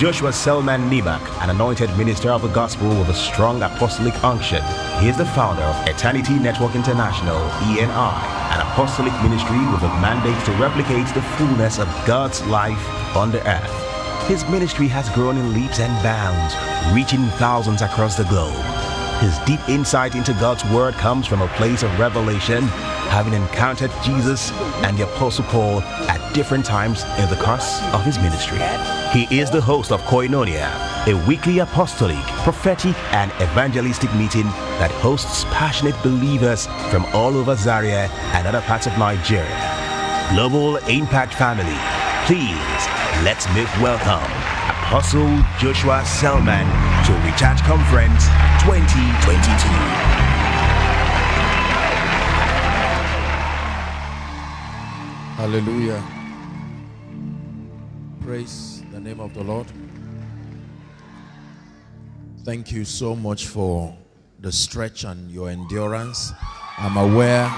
Joshua Selman Nimmak, an anointed minister of the gospel with a strong apostolic unction. He is the founder of Eternity Network International, ENI, an apostolic ministry with a mandate to replicate the fullness of God's life on the earth. His ministry has grown in leaps and bounds, reaching thousands across the globe. His deep insight into God's Word comes from a place of revelation, having encountered Jesus and the Apostle Paul at different times in the course of his ministry. He is the host of Koinonia, a weekly apostolic, prophetic, and evangelistic meeting that hosts passionate believers from all over Zaria and other parts of Nigeria. Global Impact Family, please let's make welcome Apostle Joshua Selman to Recharge Conference 2022. Hallelujah. Praise the name of the Lord. Thank you so much for the stretch and your endurance. I'm aware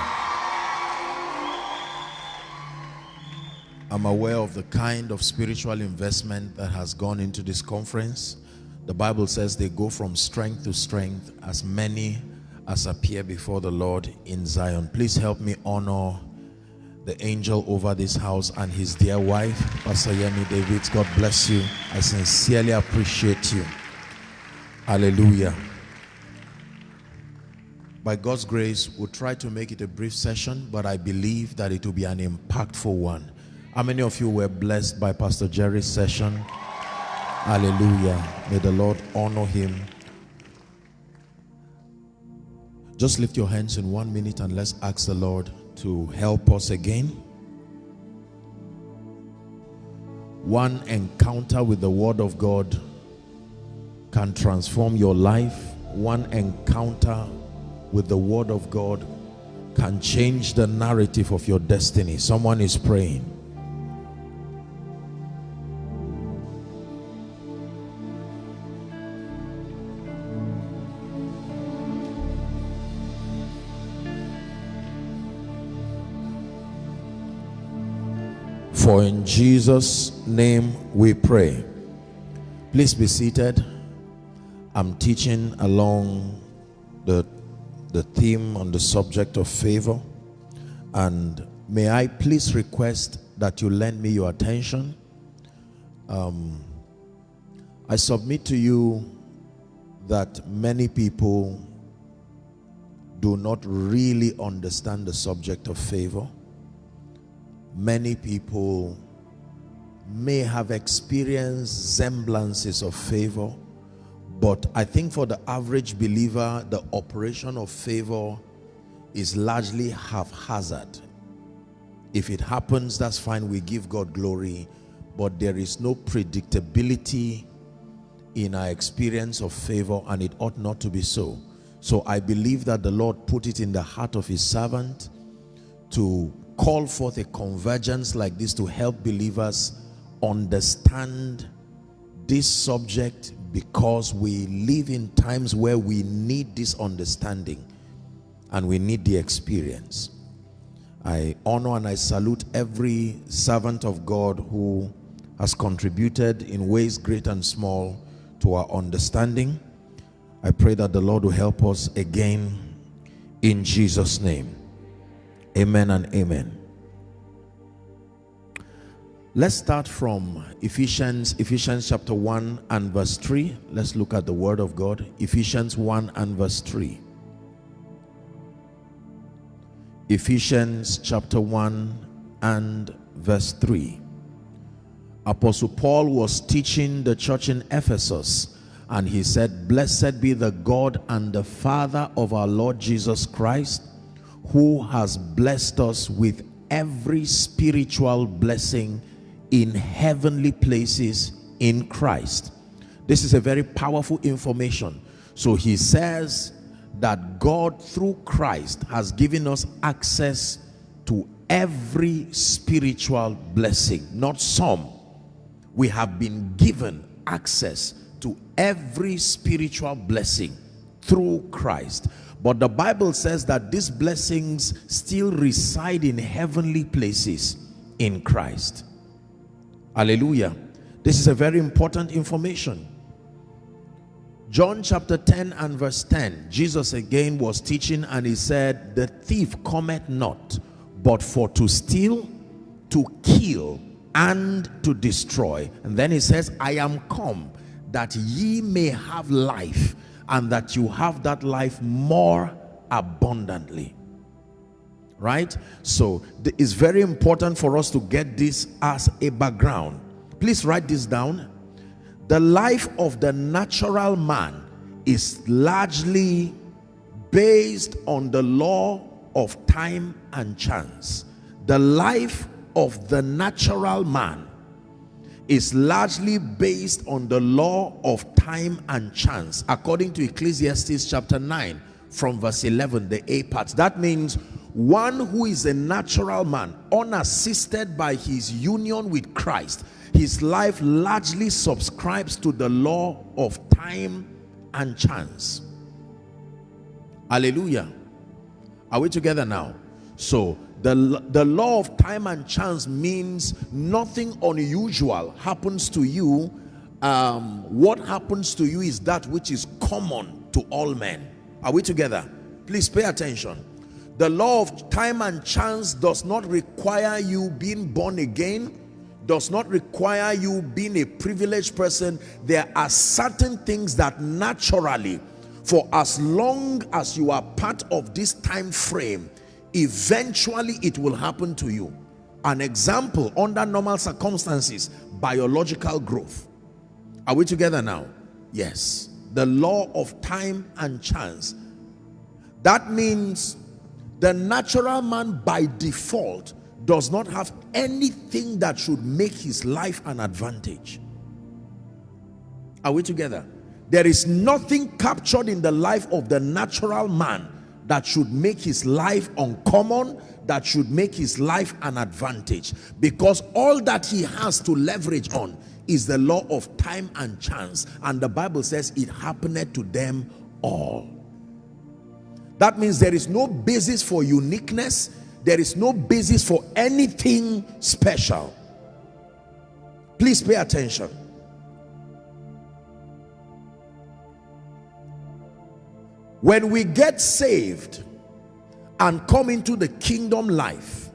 I'm aware of the kind of spiritual investment that has gone into this conference. The Bible says they go from strength to strength as many as appear before the Lord in Zion. Please help me honor the angel over this house and his dear wife, Pastor Yemi David. God bless you. I sincerely appreciate you. Hallelujah. By God's grace, we'll try to make it a brief session, but I believe that it will be an impactful one. How many of you were blessed by Pastor Jerry's session? Hallelujah. May the Lord honor him. Just lift your hands in one minute and let's ask the Lord to help us again. One encounter with the Word of God can transform your life. One encounter with the Word of God can change the narrative of your destiny. Someone is praying. For in Jesus' name we pray. Please be seated. I'm teaching along the, the theme on the subject of favor. And may I please request that you lend me your attention. Um, I submit to you that many people do not really understand the subject of favor many people may have experienced semblances of favor but I think for the average believer the operation of favor is largely haphazard. If it happens that's fine we give God glory but there is no predictability in our experience of favor and it ought not to be so. So I believe that the Lord put it in the heart of his servant to call forth a convergence like this to help believers understand this subject because we live in times where we need this understanding and we need the experience. I honor and I salute every servant of God who has contributed in ways great and small to our understanding. I pray that the Lord will help us again in Jesus' name. Amen and amen. Let's start from Ephesians, Ephesians chapter 1 and verse 3. Let's look at the word of God. Ephesians 1 and verse 3. Ephesians chapter 1 and verse 3. Apostle Paul was teaching the church in Ephesus and he said, Blessed be the God and the Father of our Lord Jesus Christ who has blessed us with every spiritual blessing in heavenly places in Christ. This is a very powerful information. So he says that God through Christ has given us access to every spiritual blessing, not some. We have been given access to every spiritual blessing through Christ. But the Bible says that these blessings still reside in heavenly places in Christ. Hallelujah. This is a very important information. John chapter 10 and verse 10, Jesus again was teaching and he said, The thief cometh not, but for to steal, to kill, and to destroy. And then he says, I am come that ye may have life, and that you have that life more abundantly. Right? So it's very important for us to get this as a background. Please write this down the life of the natural man is largely based on the law of time and chance. The life of the natural man is largely based on the law of time and chance according to Ecclesiastes chapter 9 from verse 11 the A part that means one who is a natural man unassisted by his union with Christ his life largely subscribes to the law of time and chance. Hallelujah. Are we together now? So the, the law of time and chance means nothing unusual happens to you. Um, what happens to you is that which is common to all men. Are we together? Please pay attention. The law of time and chance does not require you being born again does not require you being a privileged person there are certain things that naturally for as long as you are part of this time frame eventually it will happen to you. An example under normal circumstances biological growth. Are we together now? Yes. The law of time and chance. That means the natural man by default does not have anything that should make his life an advantage. Are we together? There is nothing captured in the life of the natural man that should make his life uncommon, that should make his life an advantage. Because all that he has to leverage on is the law of time and chance. And the Bible says it happened to them all. That means there is no basis for uniqueness there is no basis for anything special please pay attention when we get saved and come into the kingdom life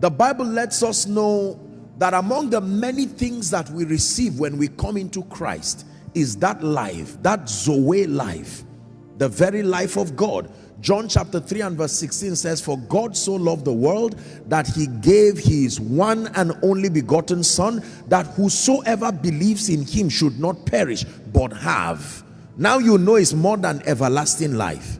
the bible lets us know that among the many things that we receive when we come into christ is that life that zoe life the very life of god John chapter 3 and verse 16 says, For God so loved the world that he gave his one and only begotten son, that whosoever believes in him should not perish, but have. Now you know it's more than everlasting life.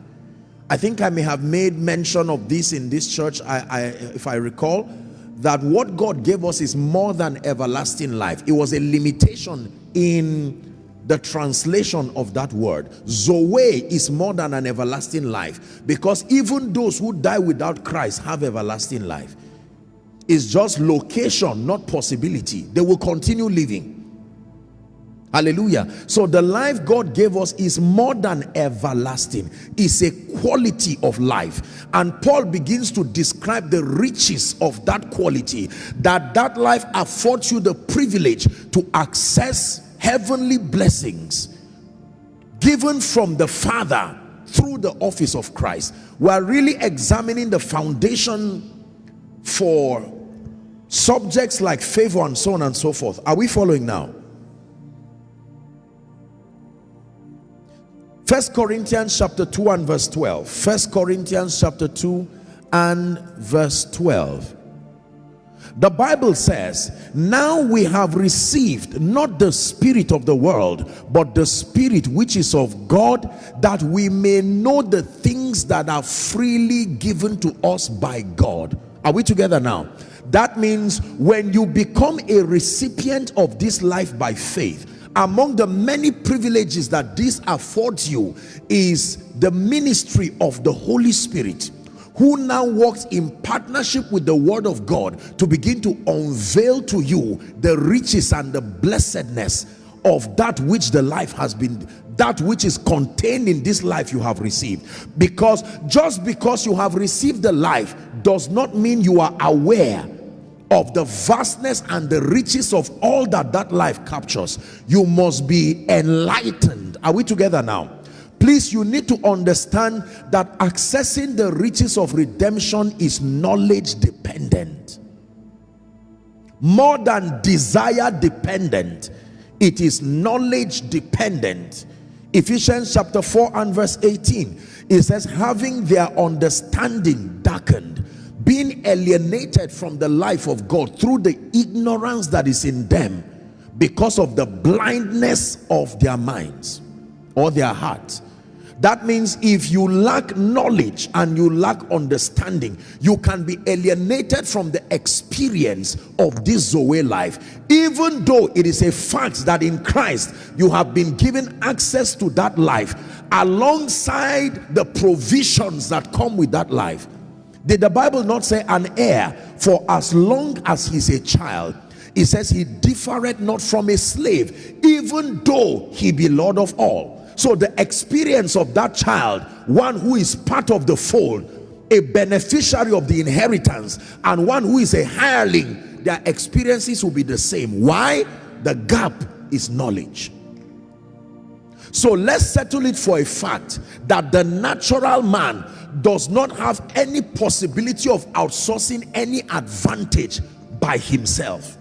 I think I may have made mention of this in this church, I, I, if I recall, that what God gave us is more than everlasting life. It was a limitation in the translation of that word zoe is more than an everlasting life because even those who die without christ have everlasting life it's just location not possibility they will continue living hallelujah so the life god gave us is more than everlasting it's a quality of life and paul begins to describe the riches of that quality that that life affords you the privilege to access heavenly blessings given from the Father through the office of Christ. We are really examining the foundation for subjects like favor and so on and so forth. Are we following now? First Corinthians chapter 2 and verse 12. First Corinthians chapter 2 and verse 12. The Bible says, now we have received not the spirit of the world, but the spirit which is of God, that we may know the things that are freely given to us by God. Are we together now? That means when you become a recipient of this life by faith, among the many privileges that this affords you is the ministry of the Holy Spirit who now works in partnership with the word of God to begin to unveil to you the riches and the blessedness of that which the life has been that which is contained in this life you have received. Because just because you have received the life does not mean you are aware of the vastness and the riches of all that that life captures you must be enlightened. Are we together now? Please you need to understand that accessing the riches of redemption is knowledge dependent. More than desire dependent it is knowledge dependent. Ephesians chapter 4 and verse 18 it says having their understanding darkened being alienated from the life of god through the ignorance that is in them because of the blindness of their minds or their hearts. That means if you lack knowledge and you lack understanding you can be alienated from the experience of this zoe life. Even though it is a fact that in christ you have been given access to that life alongside the provisions that come with that life did the bible not say an heir? For as long as he's a child it says he differeth not from a slave even though he be lord of all. So the experience of that child one who is part of the fold a beneficiary of the inheritance and one who is a hireling their experiences will be the same. Why? The gap is knowledge so let's settle it for a fact that the natural man does not have any possibility of outsourcing any advantage by himself.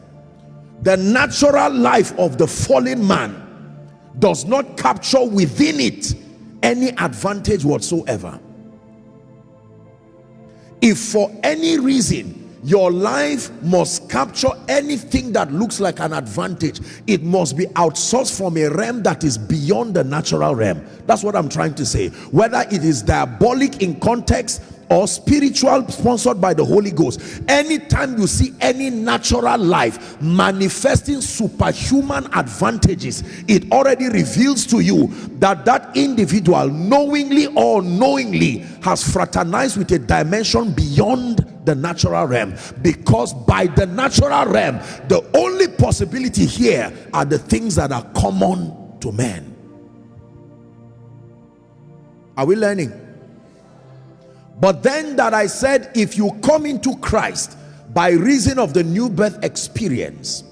The natural life of the fallen man does not capture within it any advantage whatsoever. If for any reason your life must capture anything that looks like an advantage. It must be outsourced from a realm that is beyond the natural realm. That's what i'm trying to say. Whether it is diabolic in context or spiritual sponsored by the Holy Ghost anytime you see any natural life manifesting superhuman advantages it already reveals to you that that individual knowingly or unknowingly has fraternized with a dimension beyond the natural realm. Because by the natural realm the only possibility here are the things that are common to men. Are we learning but then that I said, if you come into Christ by reason of the new birth experience,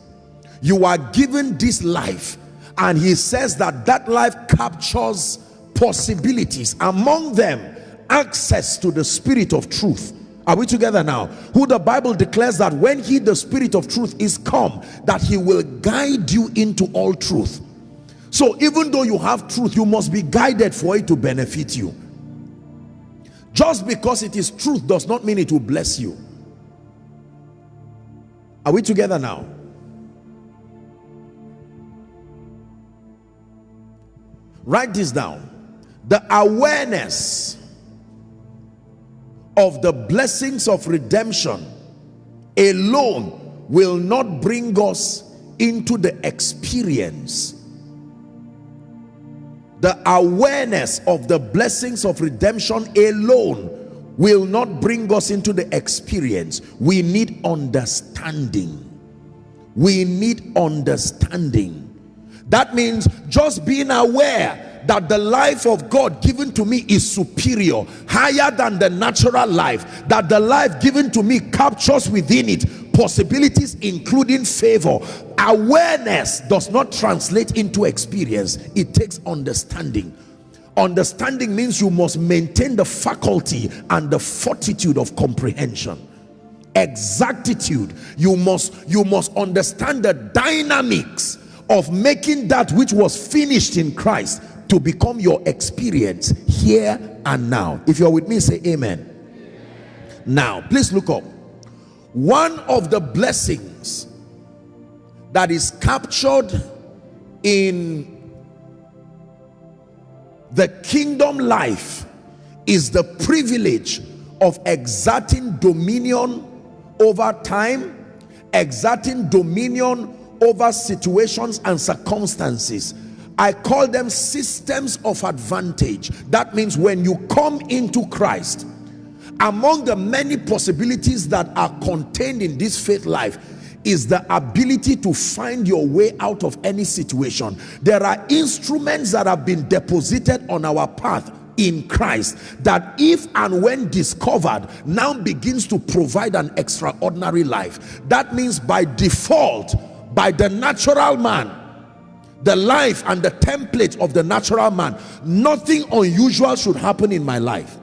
you are given this life. And he says that that life captures possibilities. Among them, access to the spirit of truth. Are we together now? Who the Bible declares that when he, the spirit of truth is come, that he will guide you into all truth. So even though you have truth, you must be guided for it to benefit you just because it is truth does not mean it will bless you. Are we together now? Write this down. The awareness of the blessings of redemption alone will not bring us into the experience the awareness of the blessings of redemption alone will not bring us into the experience. We need understanding. We need understanding. That means just being aware that the life of God given to me is superior higher than the natural life that the life given to me captures within it possibilities including favor. Awareness does not translate into experience. It takes understanding. Understanding means you must maintain the faculty and the fortitude of comprehension. Exactitude. You must you must understand the dynamics of making that which was finished in christ to become your experience here and now. If you're with me say amen. Now please look up one of the blessings that is captured in the kingdom life is the privilege of exerting dominion over time exerting dominion over situations and circumstances. I call them systems of advantage. That means when you come into Christ among the many possibilities that are contained in this faith life is the ability to find your way out of any situation. There are instruments that have been deposited on our path in Christ that if and when discovered now begins to provide an extraordinary life. That means by default by the natural man the life and the template of the natural man nothing unusual should happen in my life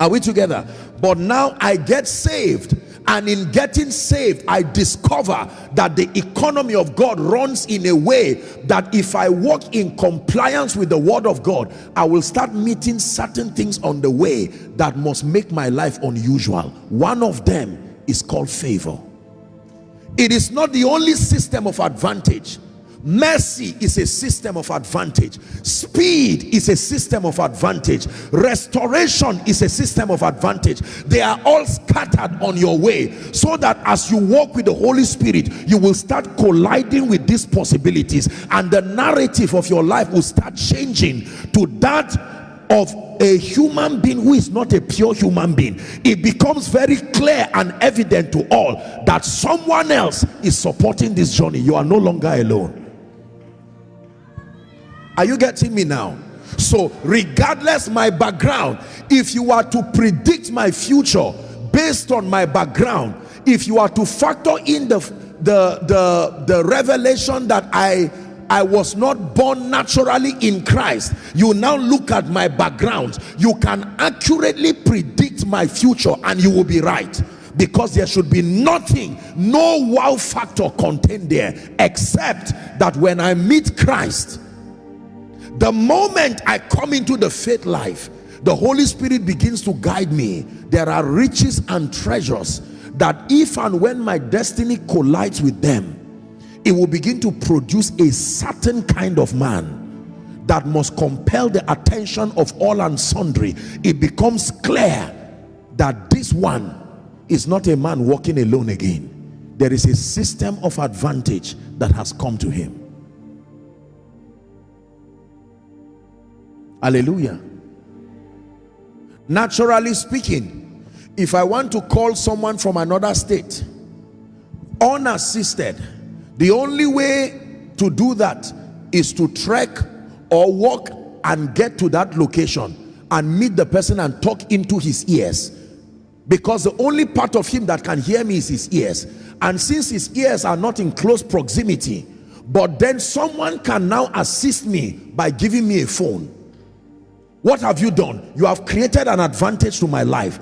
are we together? But now I get saved and in getting saved I discover that the economy of God runs in a way that if I walk in compliance with the word of God I will start meeting certain things on the way that must make my life unusual. One of them is called favor. It is not the only system of advantage mercy is a system of advantage. Speed is a system of advantage. Restoration is a system of advantage. They are all scattered on your way so that as you walk with the holy spirit you will start colliding with these possibilities and the narrative of your life will start changing to that of a human being who is not a pure human being. It becomes very clear and evident to all that someone else is supporting this journey. You are no longer alone are you getting me now so regardless my background if you are to predict my future based on my background if you are to factor in the the the, the revelation that i I was not born naturally in Christ. You now look at my background. You can accurately predict my future and you will be right. Because there should be nothing, no wow factor contained there except that when I meet Christ, the moment I come into the faith life the Holy Spirit begins to guide me. There are riches and treasures that if and when my destiny collides with them it will begin to produce a certain kind of man that must compel the attention of all and sundry. It becomes clear that this one is not a man walking alone again. There is a system of advantage that has come to him hallelujah. Naturally speaking if i want to call someone from another state unassisted the only way to do that is to trek or walk and get to that location and meet the person and talk into his ears. Because the only part of him that can hear me is his ears. And since his ears are not in close proximity but then someone can now assist me by giving me a phone what have you done? You have created an advantage to my life.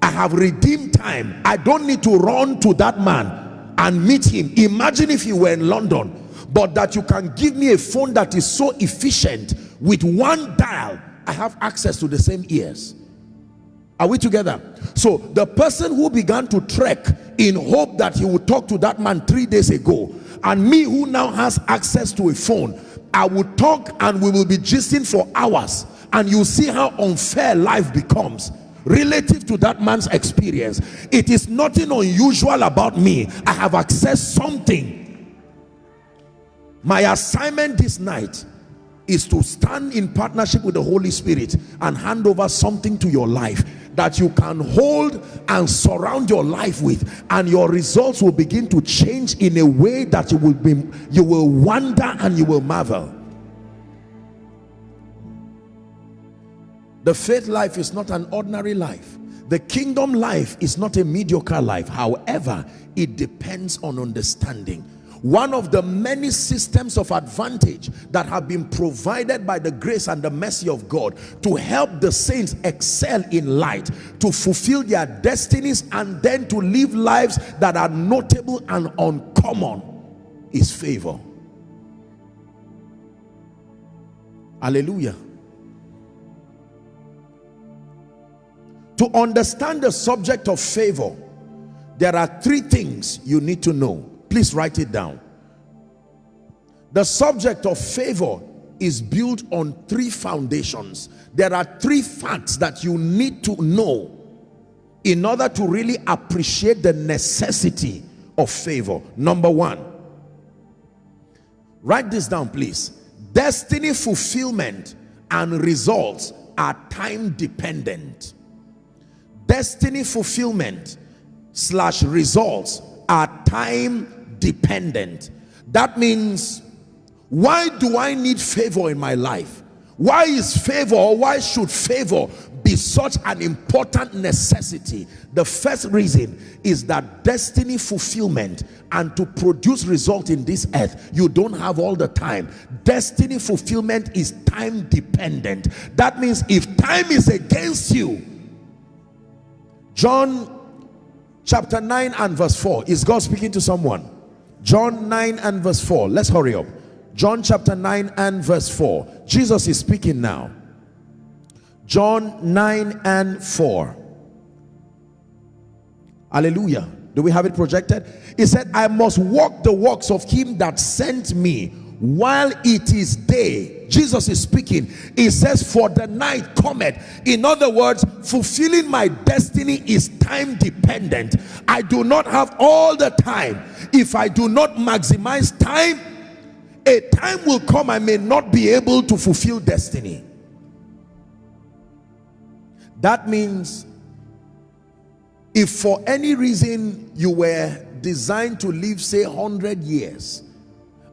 I have redeemed time. I don't need to run to that man and meet him. Imagine if you were in london but that you can give me a phone that is so efficient with one dial i have access to the same ears. Are we together? So the person who began to trek in hope that he would talk to that man three days ago and me who now has access to a phone i will talk and we will be gisting for hours and you see how unfair life becomes relative to that man's experience. It is nothing unusual about me. I have accessed something. My assignment this night is to stand in partnership with the Holy Spirit and hand over something to your life that you can hold and surround your life with. And your results will begin to change in a way that you will be you will wonder and you will marvel The faith life is not an ordinary life. The kingdom life is not a mediocre life. However, it depends on understanding. One of the many systems of advantage that have been provided by the grace and the mercy of God to help the saints excel in light, to fulfill their destinies and then to live lives that are notable and uncommon is favor. Hallelujah. To understand the subject of favor, there are three things you need to know. Please write it down. The subject of favor is built on three foundations. There are three facts that you need to know in order to really appreciate the necessity of favor. Number one, write this down please. Destiny fulfillment and results are time dependent destiny fulfillment slash results are time dependent that means why do i need favor in my life Why is favor or why should favor be such an important necessity? The first reason is that destiny fulfillment and to produce result in this earth, you don't have all the time. Destiny fulfillment is time dependent. That means if time is against you, John chapter 9 and verse 4, is God speaking to someone? John 9 and verse 4, let's hurry up. John chapter 9 and verse 4. Jesus is speaking now. John 9 and 4. Hallelujah. Do we have it projected? He said, I must walk the works of him that sent me while it is day. Jesus is speaking. He says, For the night cometh. In other words, fulfilling my destiny is time dependent. I do not have all the time. If I do not maximize time, a time will come I may not be able to fulfill destiny. That means if for any reason you were designed to live say 100 years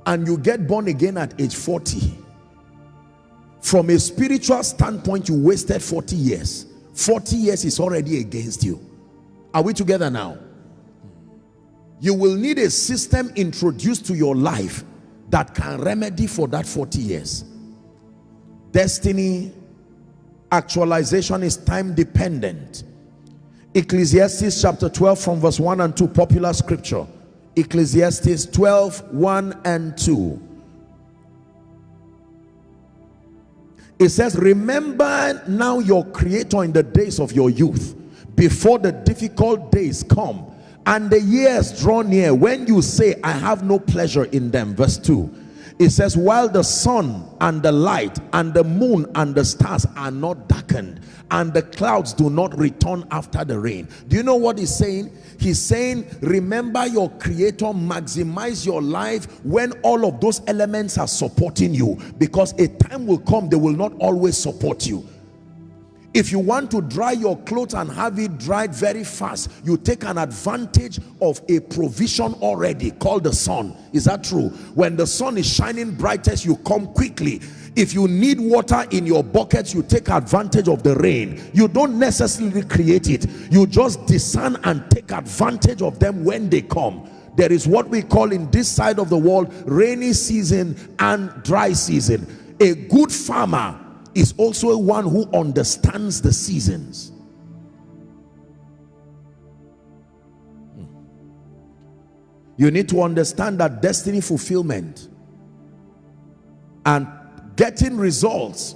and you get born again at age 40 from a spiritual standpoint you wasted 40 years. 40 years is already against you. Are we together now? You will need a system introduced to your life that can remedy for that 40 years. Destiny actualization is time dependent. Ecclesiastes chapter 12 from verse 1 and 2 popular scripture. Ecclesiastes 12 1 and 2 it says remember now your creator in the days of your youth before the difficult days come and the years draw near when you say i have no pleasure in them verse 2 it says while the sun and the light and the moon and the stars are not darkened and the clouds do not return after the rain. Do you know what he's saying? He's saying remember your creator maximize your life when all of those elements are supporting you because a time will come they will not always support you if you want to dry your clothes and have it dried very fast, you take an advantage of a provision already called the sun. Is that true? When the sun is shining brightest, you come quickly. If you need water in your buckets, you take advantage of the rain. You don't necessarily create it. You just discern and take advantage of them when they come. There is what we call in this side of the world, rainy season and dry season. A good farmer is also one who understands the seasons. Hmm. You need to understand that destiny fulfillment and getting results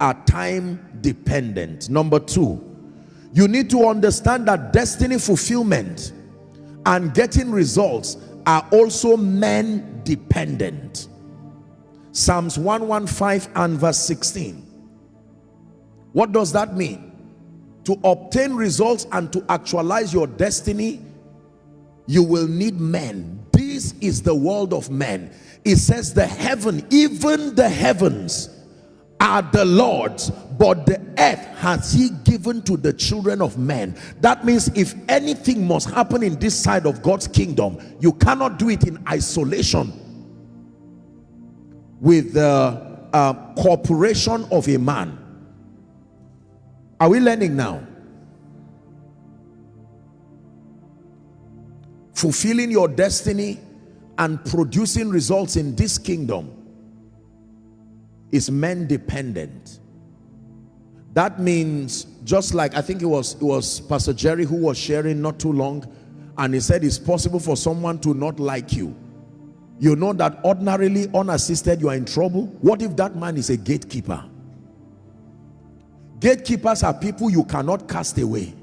are time dependent. Number two, you need to understand that destiny fulfillment and getting results are also men dependent. Psalms 115 and verse 16. What does that mean? To obtain results and to actualize your destiny, you will need men. This is the world of men. It says the heaven, even the heavens are the Lord's, but the earth has he given to the children of men. That means if anything must happen in this side of God's kingdom, you cannot do it in isolation with the uh, corporation of a man. Are we learning now? Fulfilling your destiny and producing results in this kingdom is men dependent. That means just like I think it was it was Pastor Jerry who was sharing not too long and he said it's possible for someone to not like you you know that ordinarily unassisted you are in trouble. What if that man is a gatekeeper? Gatekeepers are people you cannot cast away.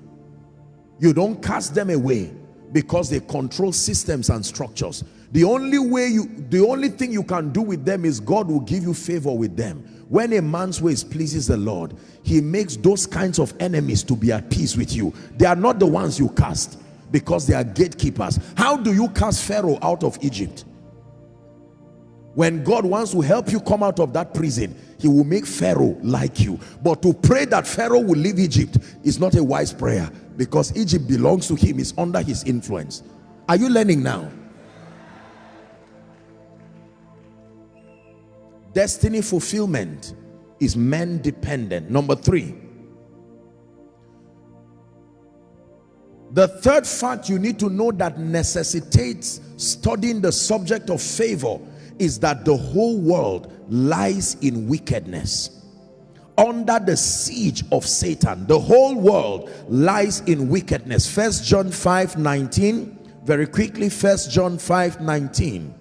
You don't cast them away because they control systems and structures. The only way you the only thing you can do with them is god will give you favor with them. When a man's ways pleases the lord he makes those kinds of enemies to be at peace with you. They are not the ones you cast because they are gatekeepers. How do you cast pharaoh out of egypt when God wants to help you come out of that prison he will make Pharaoh like you. But to pray that Pharaoh will leave Egypt is not a wise prayer because Egypt belongs to him is under his influence. Are you learning now? Destiny fulfillment is men dependent. Number three, the third fact you need to know that necessitates studying the subject of favor is that the whole world lies in wickedness under the siege of Satan. The whole world lies in wickedness. First John 5 19. Very quickly, First John 5 19.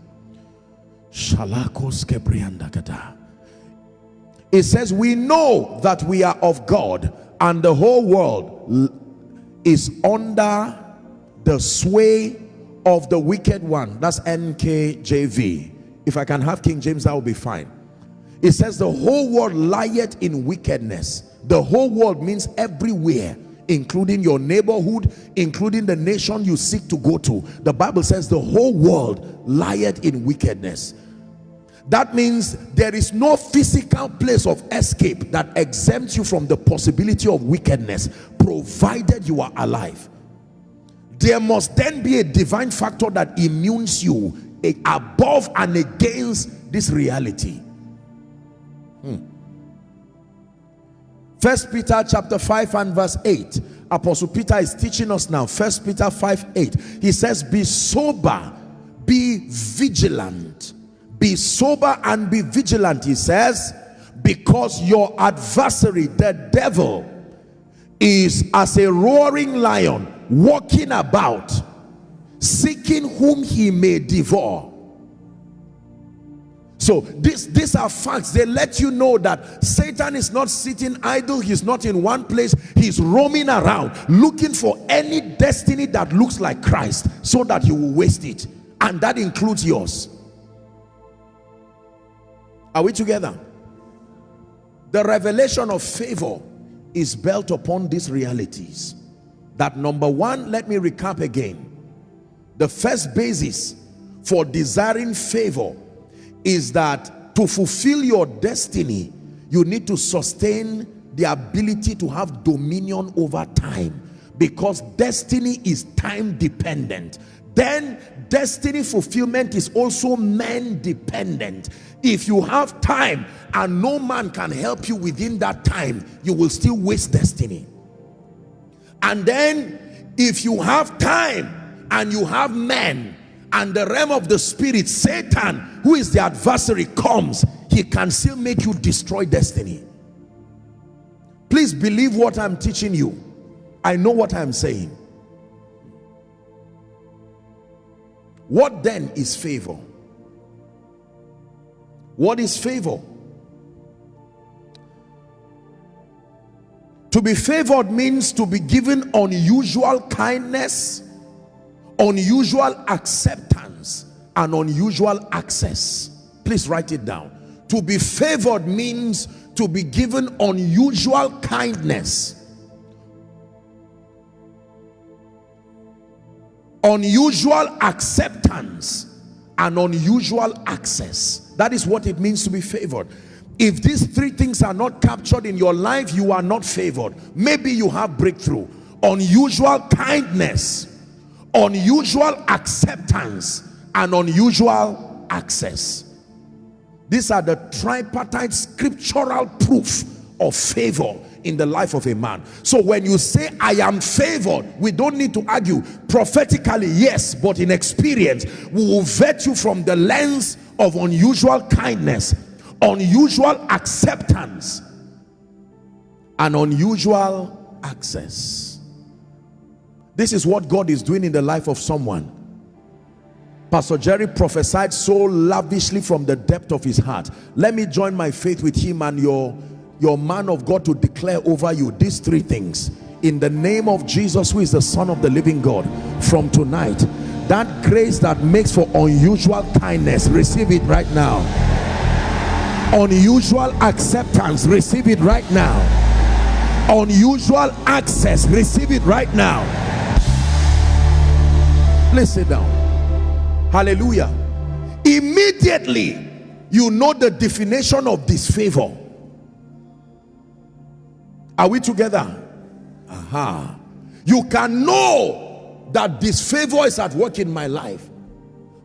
It says, We know that we are of God, and the whole world is under the sway of the wicked one. That's NKJV. If I can have King James, that will be fine. It says the whole world lieth in wickedness. The whole world means everywhere, including your neighborhood, including the nation you seek to go to. The Bible says the whole world lieth in wickedness. That means there is no physical place of escape that exempts you from the possibility of wickedness, provided you are alive. There must then be a divine factor that immunes you above and against this reality. Hmm. First Peter chapter 5 and verse 8. Apostle Peter is teaching us now. First Peter 5 8. He says, Be sober, be vigilant. Be sober and be vigilant, he says, because your adversary, the devil, is as a roaring lion walking about, seeking whom he may devour. So this, these are facts. They let you know that Satan is not sitting idle. He's not in one place. He's roaming around looking for any destiny that looks like Christ so that he will waste it. And that includes yours. Are we together? The revelation of favor is built upon these realities. That number one, let me recap again. The first basis for desiring favor is that to fulfill your destiny, you need to sustain the ability to have dominion over time because destiny is time dependent. Then destiny fulfillment is also man dependent. If you have time and no man can help you within that time, you will still waste destiny. And then if you have time and you have men and the realm of the spirit, Satan, who is the adversary, comes, he can still make you destroy destiny. Please believe what I'm teaching you. I know what I'm saying. What then is favor? What is favor? To be favored means to be given unusual kindness unusual acceptance and unusual access. Please write it down. To be favored means to be given unusual kindness. Unusual acceptance and unusual access. That is what it means to be favored. If these three things are not captured in your life you are not favored. Maybe you have breakthrough. Unusual kindness unusual acceptance and unusual access. These are the tripartite scriptural proof of favor in the life of a man. So when you say i am favored we don't need to argue. Prophetically yes but in experience we will vet you from the lens of unusual kindness unusual acceptance and unusual access this is what God is doing in the life of someone. Pastor Jerry prophesied so lavishly from the depth of his heart. Let me join my faith with him and your, your man of God to declare over you these three things. In the name of Jesus, who is the Son of the living God, from tonight, that grace that makes for unusual kindness, receive it right now. Unusual acceptance, receive it right now. Unusual access, receive it right now Please sit down. Hallelujah. Immediately, you know the definition of disfavor. Are we together? Aha. You can know that disfavor is at work in my life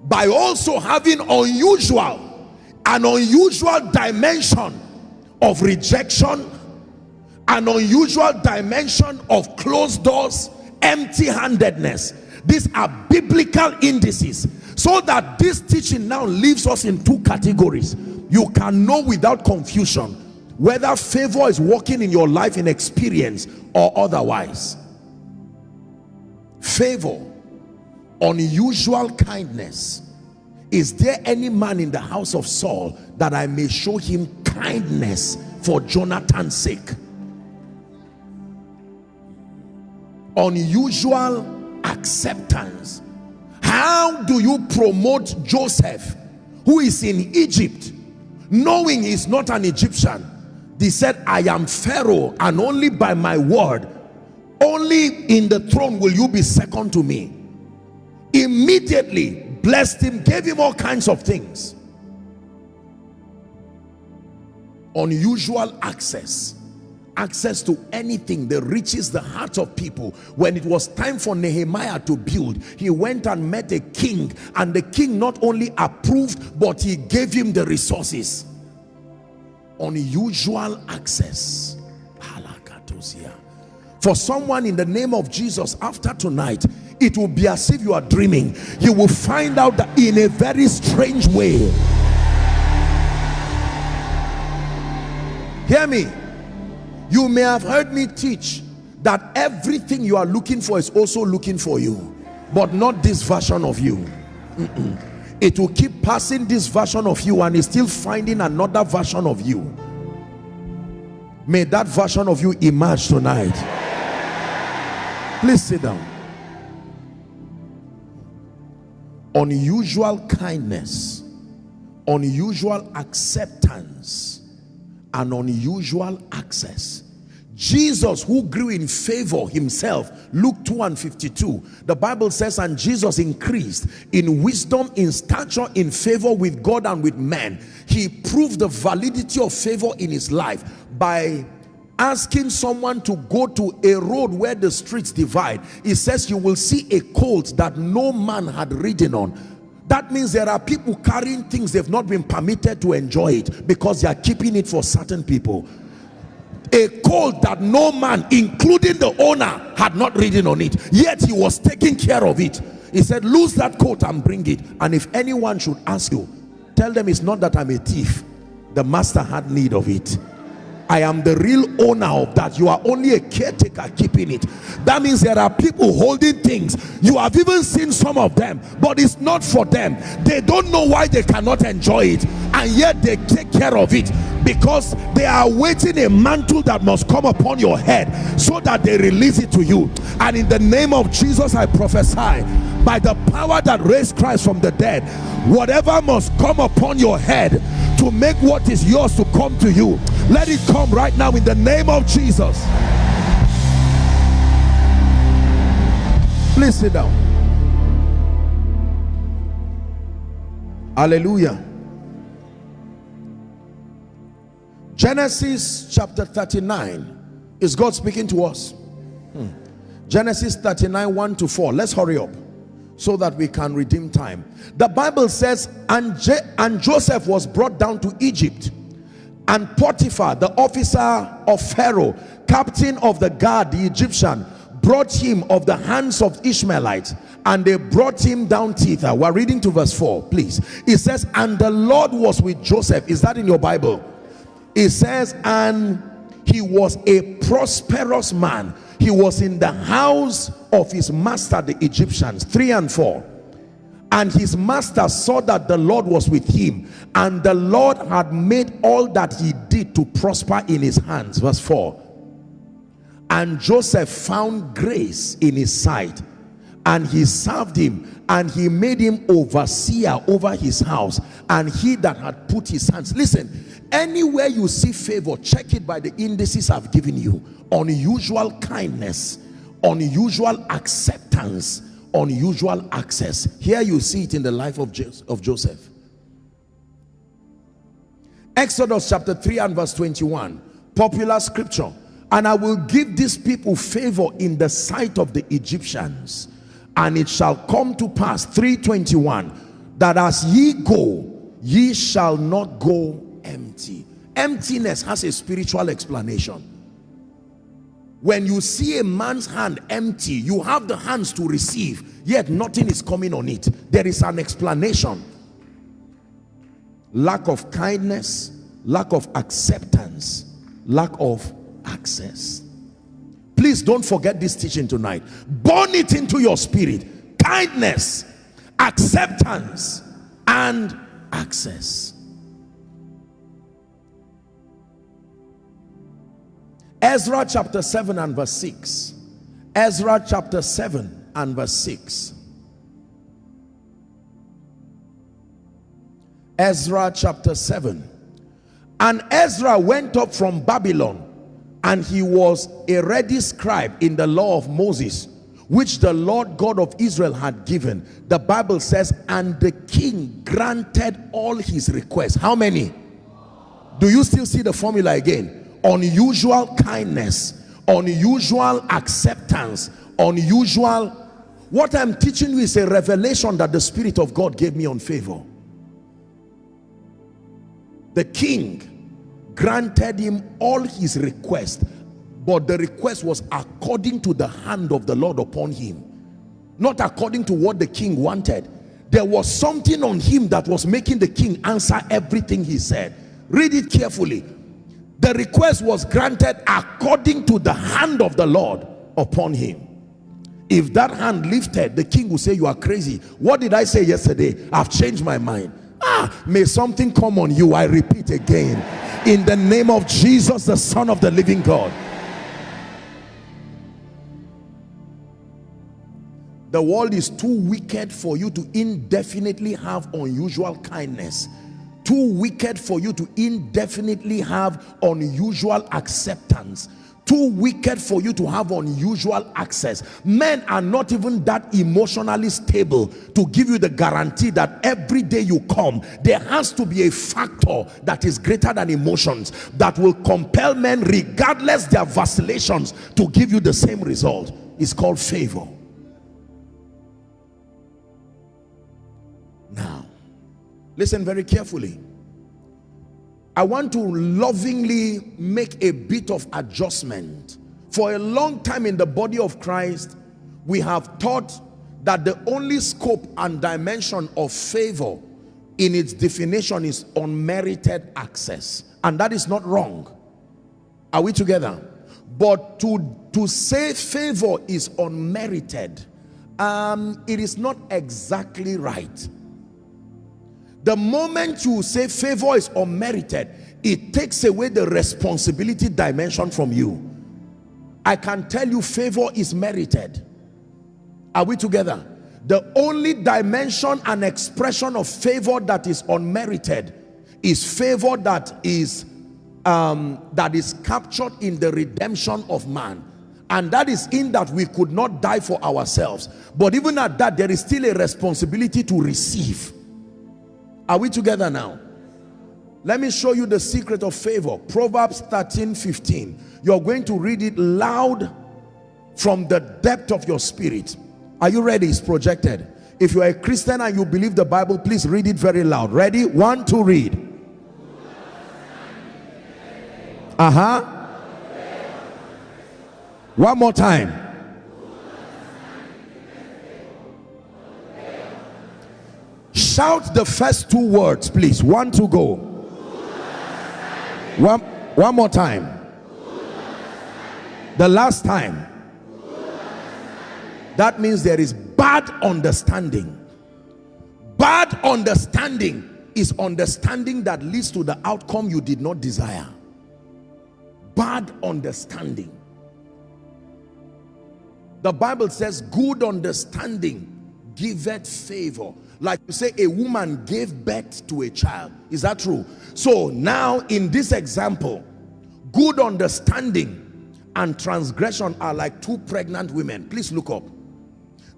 by also having unusual an unusual dimension of rejection, an unusual dimension of closed doors, empty-handedness. These are biblical indices. So that this teaching now leaves us in two categories. You can know without confusion whether favor is working in your life in experience or otherwise. Favor, unusual kindness. Is there any man in the house of Saul that I may show him kindness for Jonathan's sake? Unusual acceptance. How do you promote Joseph who is in Egypt knowing he's not an Egyptian? He said, I am Pharaoh and only by my word, only in the throne will you be second to me. Immediately blessed him, gave him all kinds of things. Unusual access access to anything that reaches the heart of people. When it was time for Nehemiah to build he went and met a king and the king not only approved but he gave him the resources. Unusual access. For someone in the name of Jesus after tonight it will be as if you are dreaming. You will find out that in a very strange way. Hear me you may have heard me teach that everything you are looking for is also looking for you but not this version of you. It will keep passing this version of you and is still finding another version of you. May that version of you emerge tonight. Please sit down. Unusual kindness unusual acceptance an unusual access. Jesus who grew in favor himself Luke 2 and 52 the Bible says and Jesus increased in wisdom in stature in favor with God and with men. He proved the validity of favor in his life by asking someone to go to a road where the streets divide. He says you will see a colt that no man had ridden on that means there are people carrying things they've not been permitted to enjoy it because they are keeping it for certain people. A colt that no man including the owner had not ridden on it. Yet he was taking care of it. He said lose that coat and bring it. And if anyone should ask you tell them it's not that i'm a thief. The master had need of it I am the real owner of that. You are only a caretaker keeping it. That means there are people holding things. You have even seen some of them, but it's not for them. They don't know why they cannot enjoy it, and yet they take care of it because they are waiting a mantle that must come upon your head so that they release it to you. And in the name of Jesus, I prophesy by the power that raised Christ from the dead, whatever must come upon your head to make what is yours to come to you let it come right now in the name of Jesus. Please sit down. Hallelujah Genesis chapter 39 is God speaking to us. Hmm. Genesis 39 1 to 4 let's hurry up so that we can redeem time. The bible says and, Je and joseph was brought down to egypt and potiphar the officer of pharaoh captain of the guard the egyptian brought him of the hands of ishmaelites and they brought him down thither we're reading to verse 4 please. It says and the lord was with joseph. Is that in your bible it says and he was a prosperous man. He was in the house of his master the Egyptians. 3 and 4 and his master saw that the Lord was with him and the Lord had made all that he did to prosper in his hands. Verse 4 and Joseph found grace in his sight and he served him and he made him overseer over his house and he that had put his hands listen anywhere you see favor check it by the indices i've given you. Unusual kindness unusual acceptance unusual access. Here you see it in the life of, of joseph. Exodus chapter 3 and verse 21 popular scripture. And i will give these people favor in the sight of the egyptians and it shall come to pass 321 that as ye go ye shall not go empty. Emptiness has a spiritual explanation. When you see a man's hand empty you have the hands to receive yet nothing is coming on it. There is an explanation. Lack of kindness lack of acceptance lack of access. Please don't forget this teaching tonight. Burn it into your spirit. Kindness acceptance and access Ezra chapter 7 and verse 6. Ezra chapter 7 and verse 6. Ezra chapter 7. And Ezra went up from Babylon and he was a ready scribe in the law of Moses which the Lord God of Israel had given. The Bible says, and the king granted all his requests. How many? Do you still see the formula again? Unusual kindness unusual acceptance unusual what i'm teaching you is a revelation that the spirit of god gave me on favor. The king granted him all his requests but the request was according to the hand of the lord upon him not according to what the king wanted. There was something on him that was making the king answer everything he said. Read it carefully the request was granted according to the hand of the Lord upon him. If that hand lifted the king will say you are crazy. What did I say yesterday? I've changed my mind. Ah may something come on you. I repeat again. In the name of Jesus the son of the living God. The world is too wicked for you to indefinitely have unusual kindness too wicked for you to indefinitely have unusual acceptance. Too wicked for you to have unusual access. Men are not even that emotionally stable to give you the guarantee that every day you come there has to be a factor that is greater than emotions that will compel men regardless their vacillations to give you the same result. It's called favor listen very carefully. I want to lovingly make a bit of adjustment. For a long time in the body of Christ we have taught that the only scope and dimension of favor in its definition is unmerited access. And that is not wrong. Are we together? But to to say favor is unmerited um it is not exactly right the moment you say favor is unmerited, it takes away the responsibility dimension from you. I can tell you favor is merited. Are we together? The only dimension and expression of favor that is unmerited is favor that is um, that is captured in the redemption of man and that is in that we could not die for ourselves but even at that there is still a responsibility to receive are we together now? Let me show you the secret of favor. Proverbs 13, 15. You're going to read it loud from the depth of your spirit. Are you ready? It's projected. If you are a Christian and you believe the Bible, please read it very loud. Ready? One, two, read. Uh-huh. One more time. Shout the first two words, please. One to go. One, one more time. The last time. That means there is bad understanding. Bad understanding is understanding that leads to the outcome you did not desire. Bad understanding. The Bible says good understanding giveth favor like you say a woman gave birth to a child. Is that true? So now in this example good understanding and transgression are like two pregnant women. Please look up.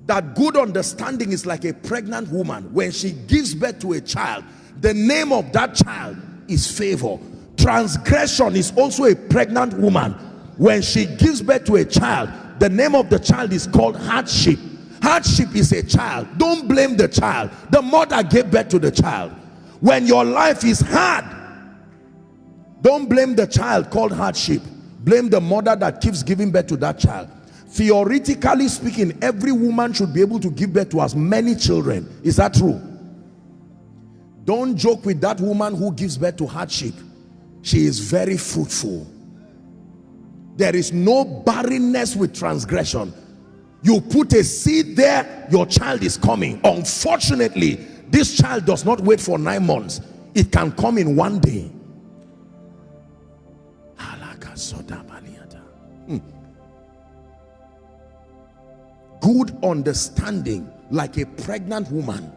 That good understanding is like a pregnant woman. When she gives birth to a child the name of that child is favor. Transgression is also a pregnant woman. When she gives birth to a child the name of the child is called hardship hardship is a child. Don't blame the child. The mother gave birth to the child. When your life is hard don't blame the child called hardship. Blame the mother that keeps giving birth to that child. Theoretically speaking every woman should be able to give birth to as many children. Is that true? Don't joke with that woman who gives birth to hardship. She is very fruitful. There is no barrenness with transgression you put a seed there your child is coming. Unfortunately this child does not wait for nine months. It can come in one day. Hmm. good understanding like a pregnant woman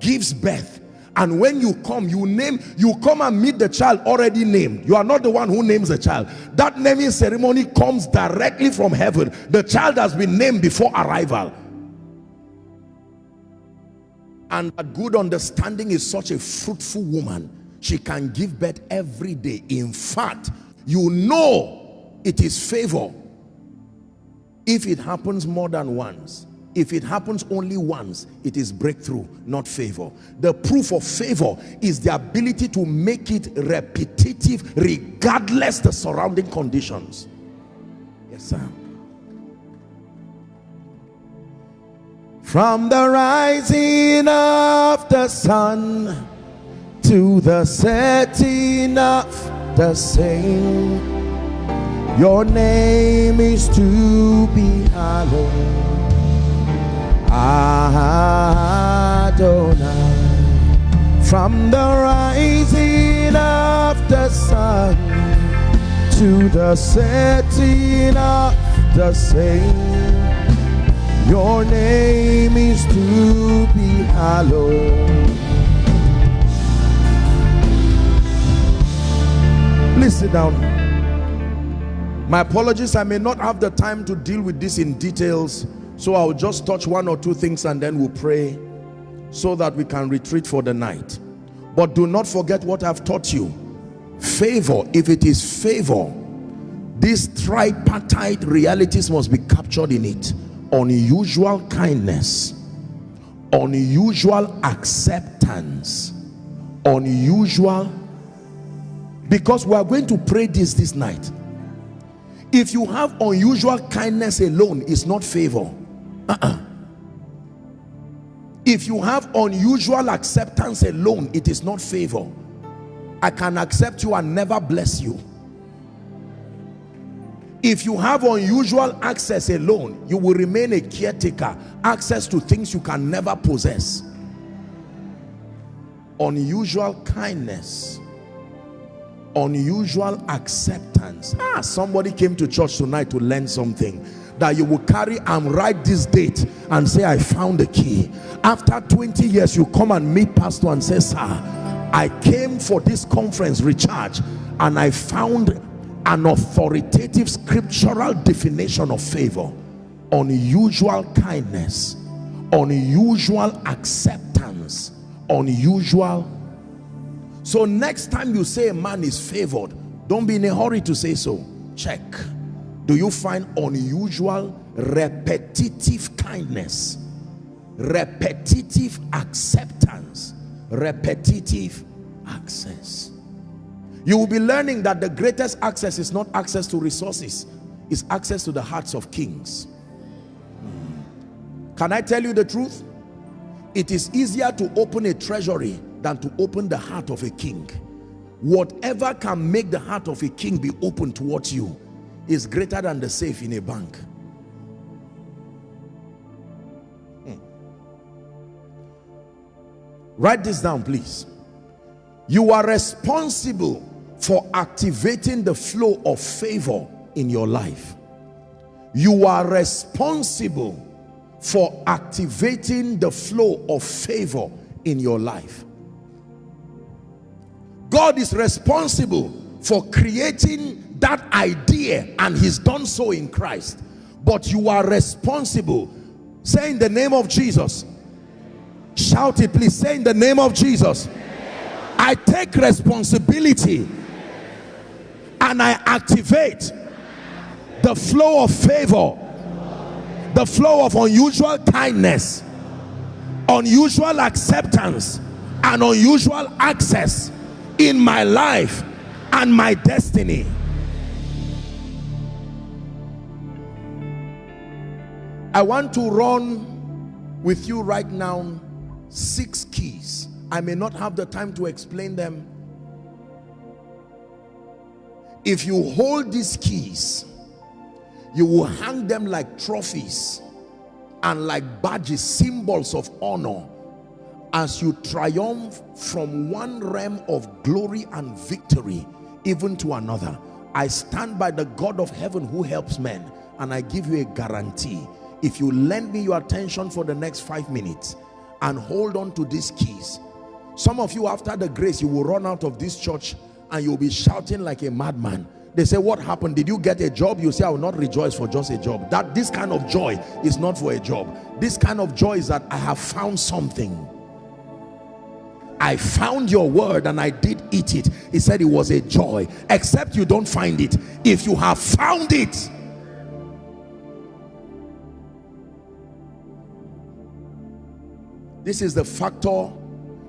gives birth and when you come you name you come and meet the child already named. You are not the one who names the child. That naming ceremony comes directly from heaven. The child has been named before arrival. And a good understanding is such a fruitful woman. She can give birth every day. In fact you know it is favor. If it happens more than once if it happens only once it is breakthrough not favor. The proof of favor is the ability to make it repetitive regardless the surrounding conditions. Yes sir. From the rising of the sun to the setting of the same your name is to be hallowed Adonai from the rising of the sun to the setting of the same your name is to be hallowed. Please sit down. My apologies i may not have the time to deal with this in details so I'll just touch one or two things and then we'll pray so that we can retreat for the night. But do not forget what I've taught you. Favor, if it is favor, these tripartite realities must be captured in it. Unusual kindness, unusual acceptance, unusual because we are going to pray this this night if you have unusual kindness alone it's not favor uh -uh. if you have unusual acceptance alone it is not favor. I can accept you and never bless you. If you have unusual access alone you will remain a caretaker access to things you can never possess. Unusual kindness unusual acceptance. Ah somebody came to church tonight to learn something that you will carry and write this date and say I found the key. After 20 years you come and meet pastor and say sir I came for this conference recharge and I found an authoritative scriptural definition of favor unusual kindness unusual acceptance unusual. So next time you say a man is favored don't be in a hurry to say so. Check do you find unusual repetitive kindness repetitive acceptance repetitive access? You will be learning that the greatest access is not access to resources is access to the hearts of kings. Hmm. can i tell you the truth? It is easier to open a treasury than to open the heart of a king. Whatever can make the heart of a king be open towards you is greater than the safe in a bank. Hmm. Write this down, please. You are responsible for activating the flow of favor in your life. You are responsible for activating the flow of favor in your life. God is responsible for creating that idea and he's done so in Christ. But you are responsible. Say in the name of Jesus. Shout it please. Say in the name of Jesus. I take responsibility and I activate the flow of favor the flow of unusual kindness unusual acceptance and unusual access in my life and my destiny. I want to run with you right now six keys. I may not have the time to explain them. If you hold these keys, you will hang them like trophies and like badges, symbols of honor as you triumph from one realm of glory and victory even to another. I stand by the God of heaven who helps men and I give you a guarantee. If you lend me your attention for the next five minutes and hold on to these keys, some of you after the grace, you will run out of this church and you'll be shouting like a madman. They say what happened? Did you get a job? You say i will not rejoice for just a job. That this kind of joy is not for a job. This kind of joy is that i have found something. I found your word and I did eat it. He said it was a joy, except you don't find it. If you have found it, this is the factor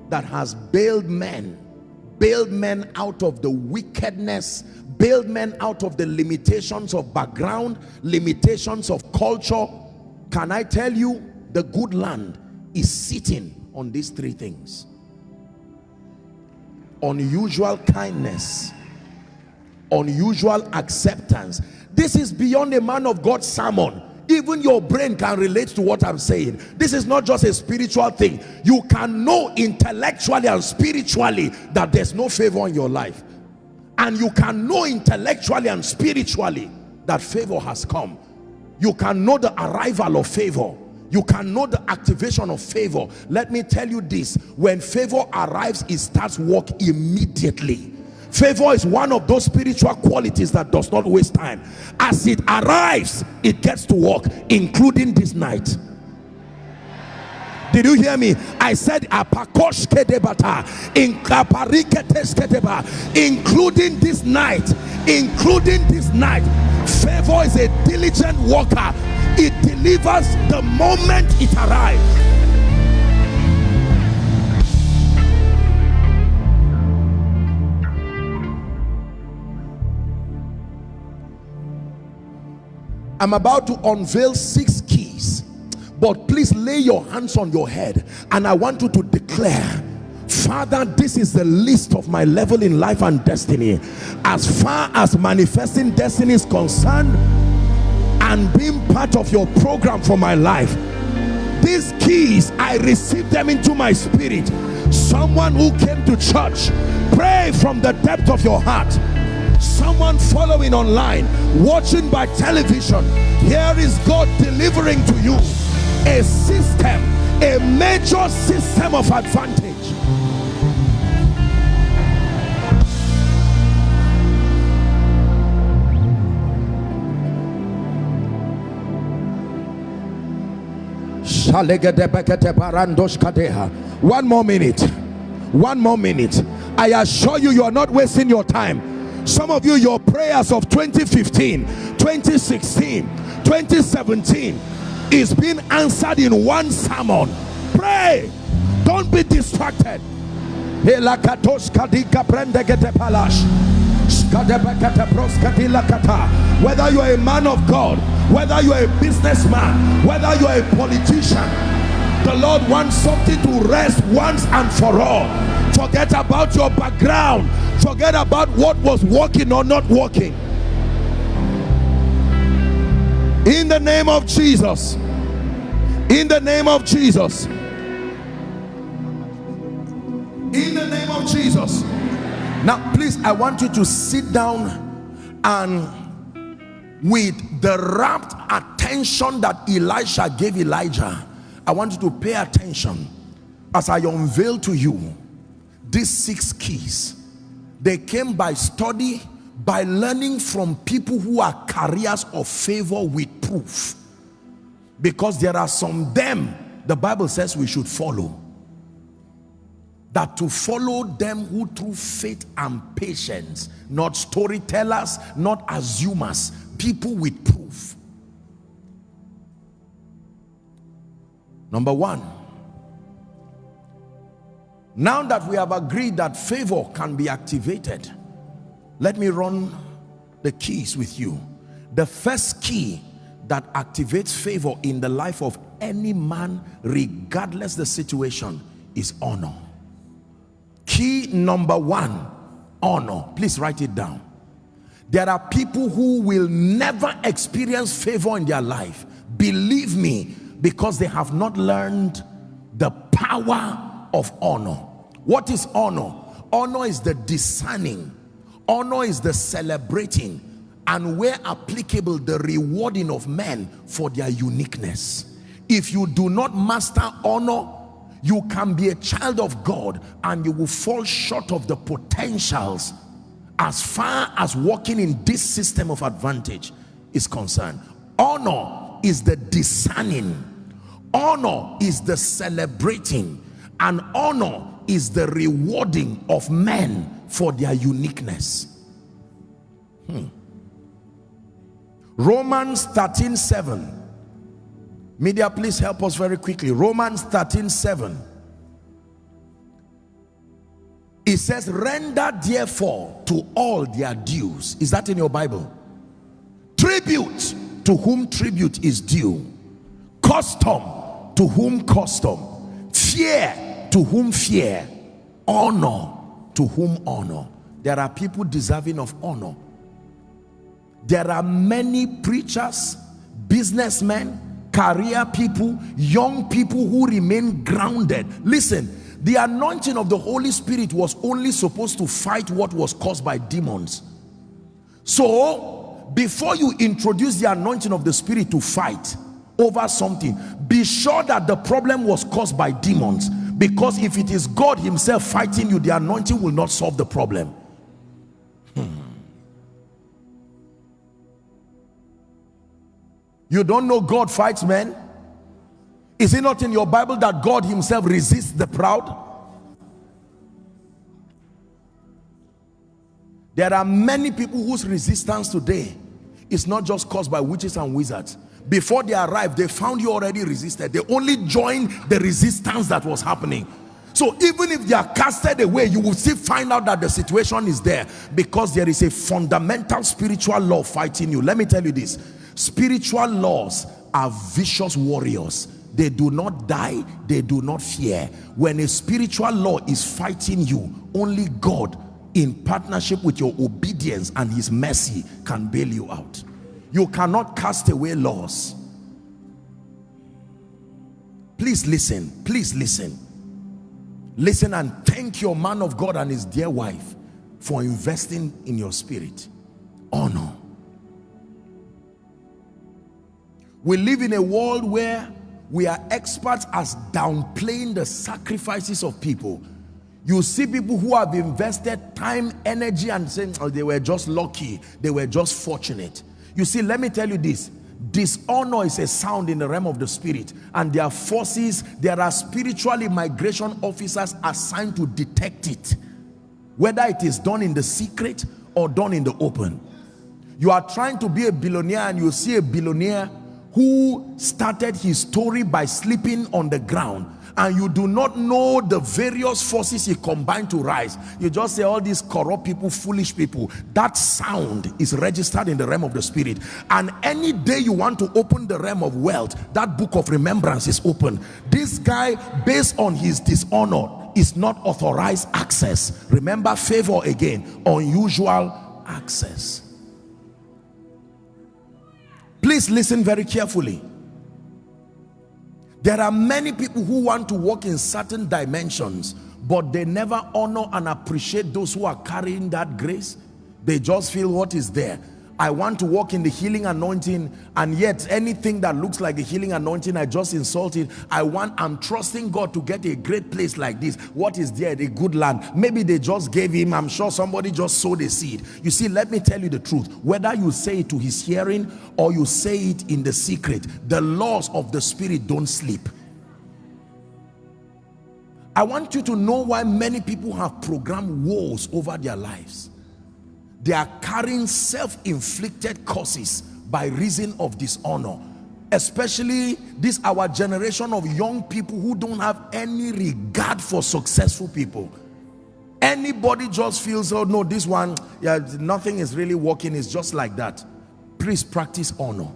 that has bailed men, bailed men out of the wickedness bailed men out of the limitations of background, limitations of culture. Can I tell you, the good land is sitting on these three things. Unusual kindness, unusual acceptance. This is beyond a man of God's sermon. Even your brain can relate to what I'm saying. This is not just a spiritual thing. You can know intellectually and spiritually that there's no favor in your life. And you can know intellectually and spiritually that favor has come. You can know the arrival of favor. You can know the activation of favor. Let me tell you this. When favor arrives it starts work immediately favor is one of those spiritual qualities that does not waste time as it arrives it gets to work including this night did you hear me? I said including this night, including this night. Favor is a diligent worker. It delivers the moment it arrives. I'm about to unveil six keys but please lay your hands on your head and I want you to declare Father, this is the list of my level in life and destiny. As far as manifesting destiny is concerned and being part of your program for my life, these keys, I receive them into my spirit. Someone who came to church, pray from the depth of your heart. Someone following online, watching by television, here is God delivering to you a system, a major system of advantage. One more minute. One more minute. I assure you, you are not wasting your time. Some of you, your prayers of 2015, 2016, 2017, is being answered in one sermon. Pray. Don't be distracted. Whether you are a man of God whether you are a businessman whether you are a politician the Lord wants something to rest once and for all. Forget about your background. Forget about what was working or not working. In the name of Jesus. In the name of Jesus. In the name of Jesus. Now please I want you to sit down and with the rapt attention that Elisha gave Elijah I want you to pay attention. As I unveil to you these six keys they came by study by learning from people who are carriers of favor with proof. Because there are some them the bible says we should follow. That to follow them who through faith and patience not storytellers not assumers people with proof number one now that we have agreed that favor can be activated let me run the keys with you. The first key that activates favor in the life of any man regardless the situation is honor. Key number one honor. Please write it down. There are people who will never experience favor in their life. Believe me because they have not learned the power of honor. What is honor? Honor is the discerning. Honor is the celebrating. And where applicable the rewarding of men for their uniqueness. If you do not master honor you can be a child of God and you will fall short of the potentials as far as walking in this system of advantage is concerned. Honor is the discerning honor is the celebrating and honor is the rewarding of men for their uniqueness. Hmm. Romans 13 7 media please help us very quickly. Romans 13 7 it says render therefore to all their dues. Is that in your bible? Tribute to whom tribute is due. Custom to whom custom fear to whom fear honor to whom honor. There are people deserving of honor. There are many preachers businessmen career people young people who remain grounded. Listen the anointing of the Holy Spirit was only supposed to fight what was caused by demons. So before you introduce the anointing of the Spirit to fight over something be sure that the problem was caused by demons because if it is God himself fighting you the anointing will not solve the problem hmm. you don't know God fights men is it not in your Bible that God himself resists the proud? There are many people whose resistance today is not just caused by witches and wizards. Before they arrived, they found you already resisted. They only joined the resistance that was happening. So even if they are casted away, you will still find out that the situation is there because there is a fundamental spiritual law fighting you. Let me tell you this. Spiritual laws are vicious warriors they do not die they do not fear when a spiritual law is fighting you only god in partnership with your obedience and his mercy can bail you out you cannot cast away laws. Please listen please listen. Listen and thank your man of god and his dear wife for investing in your spirit. Honor. We live in a world where we are experts as downplaying the sacrifices of people. You see people who have invested time energy and saying oh, they were just lucky. They were just fortunate you see let me tell you this. Dishonor is a sound in the realm of the spirit and there are forces there are spiritual immigration officers assigned to detect it. Whether it is done in the secret or done in the open. You are trying to be a billionaire and you see a billionaire who started his story by sleeping on the ground and you do not know the various forces he combined to rise. You just say all these corrupt people foolish people. That sound is registered in the realm of the spirit. And any day you want to open the realm of wealth that book of remembrance is open. This guy based on his dishonor is not authorized access. Remember favor again unusual access. Please listen very carefully. There are many people who want to walk in certain dimensions, but they never honor and appreciate those who are carrying that grace. They just feel what is there. I want to walk in the healing anointing and yet anything that looks like the healing anointing I just insulted I want I'm trusting God to get a great place like this. What is there? The good land. Maybe they just gave him I'm sure somebody just sowed a seed. You see let me tell you the truth. Whether you say it to his hearing or you say it in the secret the laws of the spirit don't sleep. I want you to know why many people have programmed wars over their lives they are carrying self-inflicted curses by reason of dishonor. Especially this our generation of young people who don't have any regard for successful people. Anybody just feels oh no this one yeah nothing is really working it's just like that. Please practice honor.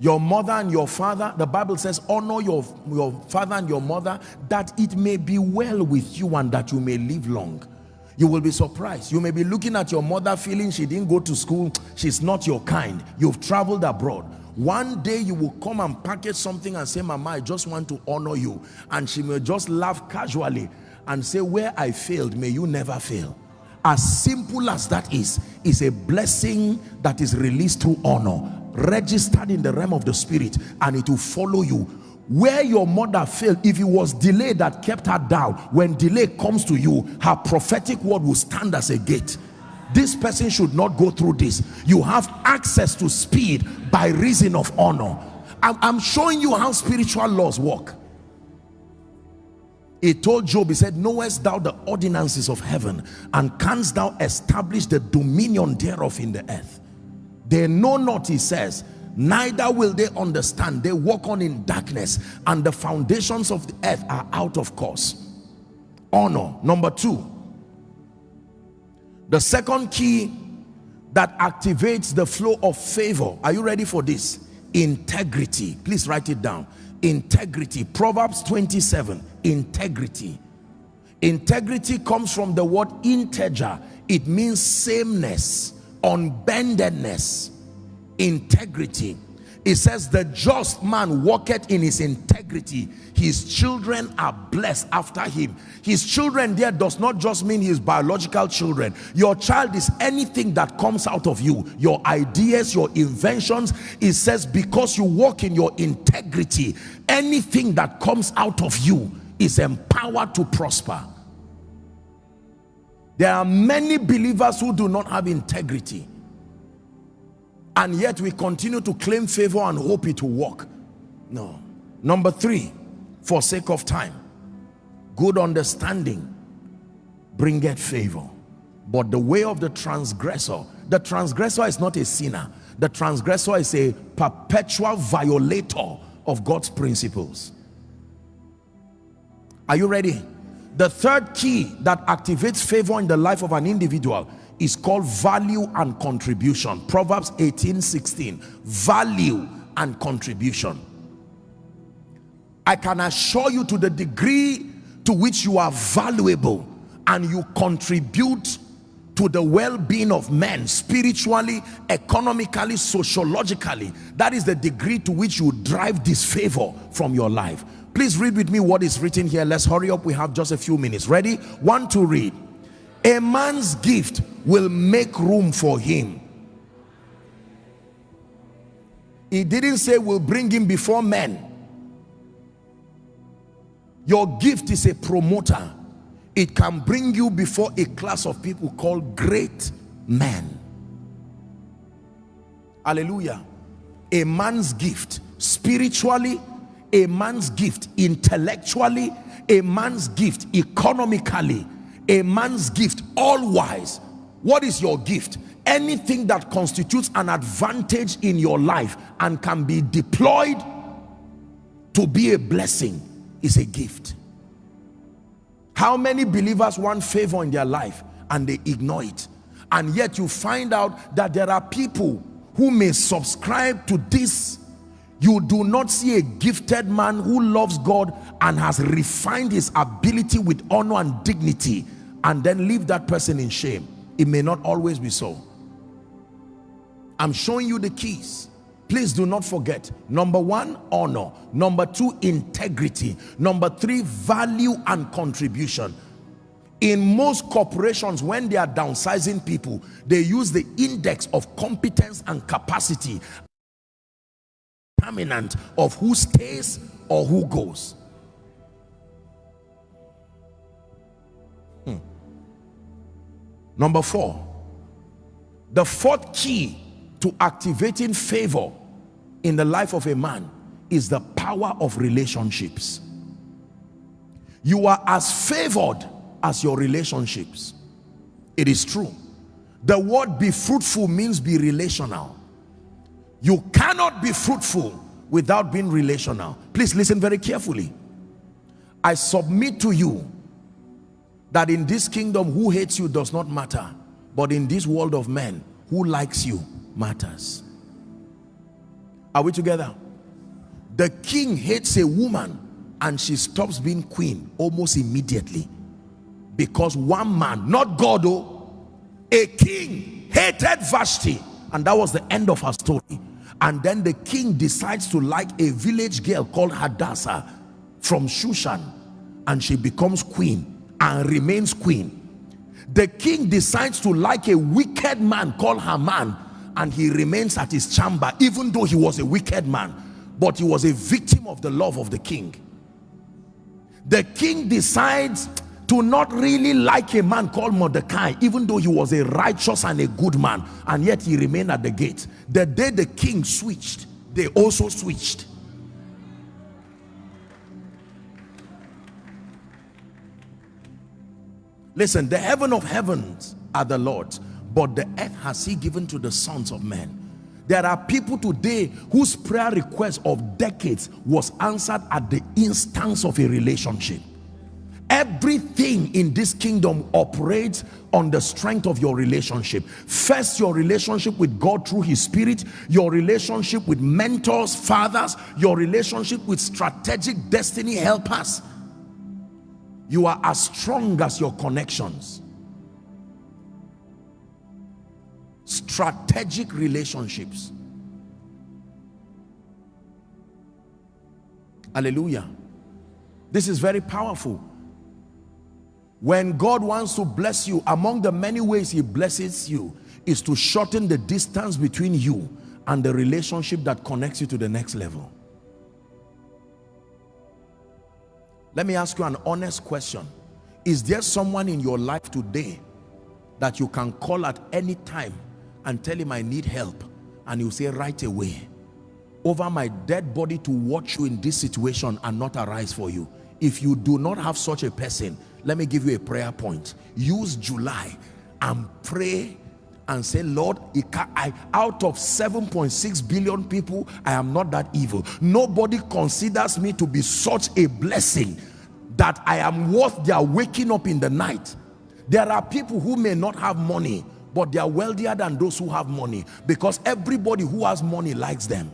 Your mother and your father the bible says honor your your father and your mother that it may be well with you and that you may live long you will be surprised. You may be looking at your mother feeling she didn't go to school. She's not your kind. You've traveled abroad. One day you will come and package something and say mama i just want to honor you. And she may just laugh casually and say where I failed may you never fail. As simple as that is is a blessing that is released through honor registered in the realm of the spirit and it will follow you where your mother failed if it was delay that kept her down when delay comes to you her prophetic word will stand as a gate. This person should not go through this. You have access to speed by reason of honor. I'm, I'm showing you how spiritual laws work. He told Job, he said, knowest thou the ordinances of heaven and canst thou establish the dominion thereof in the earth? They know not, he says, neither will they understand. They walk on in darkness and the foundations of the earth are out of course. Honor. Number two, the second key that activates the flow of favor. Are you ready for this? Integrity. Please write it down integrity proverbs 27 integrity integrity comes from the word integer it means sameness unbendedness integrity. It says the just man walketh in his integrity. His children are blessed after him. His children there does not just mean his biological children. Your child is anything that comes out of you. Your ideas your inventions. It says because you walk in your integrity anything that comes out of you is empowered to prosper. There are many believers who do not have integrity and yet we continue to claim favor and hope it will work. No. Number three for sake of time good understanding bringeth favor. But the way of the transgressor the transgressor is not a sinner. The transgressor is a perpetual violator of God's principles. Are you ready? The third key that activates favor in the life of an individual is called value and contribution. Proverbs 18 16 value and contribution. I can assure you to the degree to which you are valuable and you contribute to the well-being of men spiritually economically sociologically that is the degree to which you drive disfavor from your life. Please read with me what is written here. Let's hurry up. We have just a few minutes. Ready? One to read a man's gift will make room for him. He didn't say will bring him before men. Your gift is a promoter. It can bring you before a class of people called great men. Hallelujah. A man's gift spiritually a man's gift intellectually a man's gift economically a man's gift all wise. What is your gift? Anything that constitutes an advantage in your life and can be deployed to be a blessing is a gift. How many believers want favor in their life and they ignore it? And yet you find out that there are people who may subscribe to this. You do not see a gifted man who loves God and has refined his ability with honor and dignity and then leave that person in shame. It may not always be so. I'm showing you the keys. Please do not forget number one honor. Number two integrity. Number three value and contribution. In most corporations when they are downsizing people they use the index of competence and capacity. Determinant of who stays or who goes number four. The fourth key to activating favor in the life of a man is the power of relationships. You are as favored as your relationships. It is true. The word be fruitful means be relational. You cannot be fruitful without being relational. Please listen very carefully. I submit to you that in this kingdom who hates you does not matter but in this world of men who likes you matters. Are we together? The king hates a woman and she stops being queen almost immediately. Because one man not god oh a king hated vashti. And that was the end of her story. And then the king decides to like a village girl called hadassah from shushan. And she becomes queen and remains queen. The king decides to like a wicked man called haman and he remains at his chamber even though he was a wicked man but he was a victim of the love of the king. The king decides to not really like a man called Mordecai even though he was a righteous and a good man and yet he remained at the gate. The day the king switched they also switched listen the heaven of heavens are the Lord's but the earth has he given to the sons of men. There are people today whose prayer request of decades was answered at the instance of a relationship. Everything in this kingdom operates on the strength of your relationship. First your relationship with god through his spirit your relationship with mentors fathers your relationship with strategic destiny helpers you are as strong as your connections. Strategic relationships. Hallelujah. This is very powerful. When God wants to bless you, among the many ways he blesses you is to shorten the distance between you and the relationship that connects you to the next level. Let me ask you an honest question. Is there someone in your life today that you can call at any time and tell him I need help and you say right away over my dead body to watch you in this situation and not arise for you if you do not have such a person let me give you a prayer point use july and pray and say lord I, out of 7.6 billion people i am not that evil. Nobody considers me to be such a blessing that i am worth their waking up in the night. There are people who may not have money but they are wealthier than those who have money because everybody who has money likes them.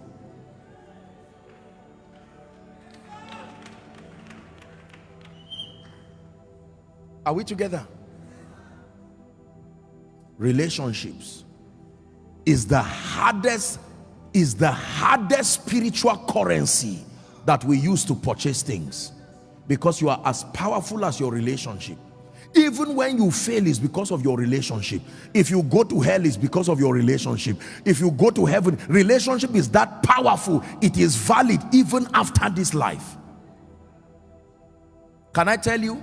Are we together? Relationships is the hardest is the hardest spiritual currency that we use to purchase things. Because you are as powerful as your relationship. Even when you fail is because of your relationship. If you go to hell is because of your relationship. If you go to heaven relationship is that powerful. It is valid even after this life. Can i tell you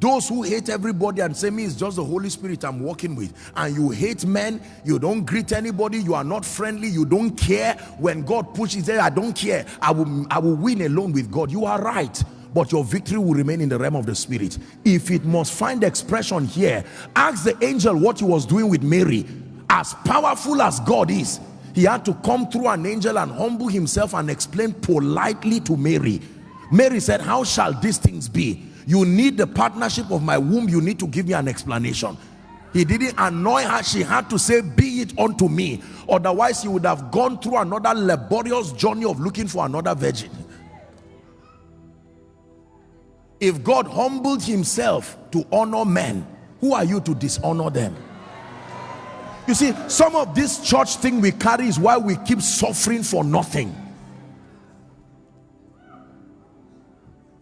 those who hate everybody and say me it's just the Holy Spirit I'm working with. And you hate men you don't greet anybody you are not friendly you don't care. When God pushes there I don't care. I will I will win alone with God. You are right but your victory will remain in the realm of the spirit. If it must find expression here ask the angel what he was doing with Mary. As powerful as God is he had to come through an angel and humble himself and explain politely to Mary. Mary said how shall these things be you need the partnership of my womb. You need to give me an explanation. He didn't annoy her. She had to say be it unto me. Otherwise he would have gone through another laborious journey of looking for another virgin. If god humbled himself to honor men who are you to dishonor them? You see some of this church thing we carry is why we keep suffering for nothing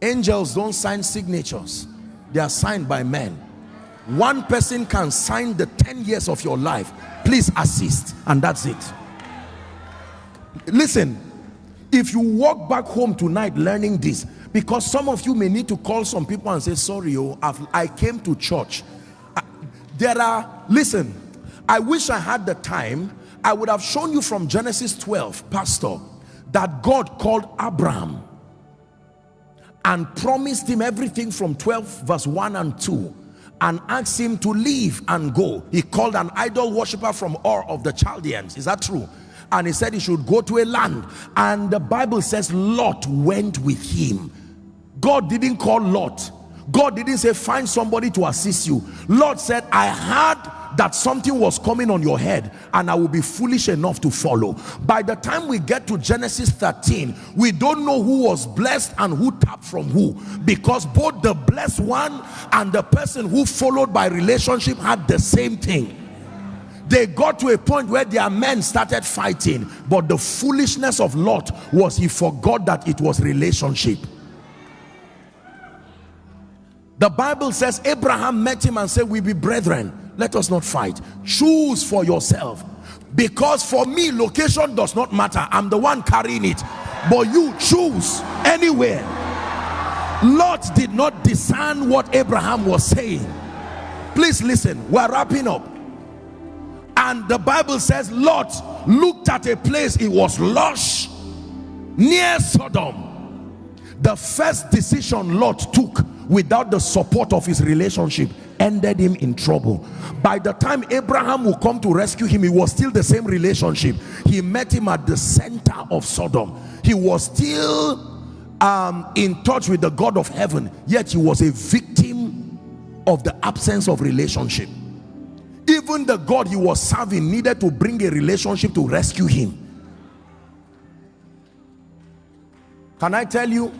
angels don't sign signatures. They are signed by men. One person can sign the 10 years of your life. Please assist. And that's it. Listen if you walk back home tonight learning this because some of you may need to call some people and say sorry oh I've, i came to church. Uh, there are listen i wish i had the time. I would have shown you from genesis 12 pastor that god called abraham and promised him everything from 12 verse 1 and 2 and asked him to leave and go. He called an idol worshiper from Ur of the Chaldeans. Is that true? And he said he should go to a land. And the Bible says Lot went with him. God didn't call Lot God didn't say find somebody to assist you. Lord said, I heard that something was coming on your head and I will be foolish enough to follow. By the time we get to Genesis 13, we don't know who was blessed and who tapped from who because both the blessed one and the person who followed by relationship had the same thing they got to a point where their men started fighting but the foolishness of Lot was he forgot that it was relationship the Bible says Abraham met him and said we be brethren let us not fight. Choose for yourself. Because for me location does not matter. I'm the one carrying it. But you choose anywhere. Lot did not discern what Abraham was saying. Please listen we're wrapping up. And the Bible says Lot looked at a place it was lush near Sodom. The first decision Lot took without the support of his relationship ended him in trouble. By the time Abraham will come to rescue him it was still the same relationship. He met him at the center of Sodom. He was still um, in touch with the God of heaven yet he was a victim of the absence of relationship. Even the God he was serving needed to bring a relationship to rescue him. Can I tell you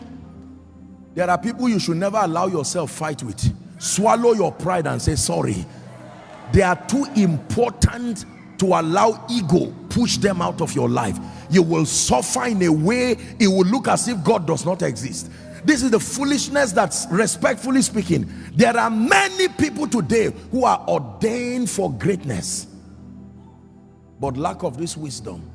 there are people you should never allow yourself fight with. Swallow your pride and say sorry. They are too important to allow ego push them out of your life. You will suffer in a way it will look as if God does not exist. This is the foolishness that's respectfully speaking there are many people today who are ordained for greatness. But lack of this wisdom.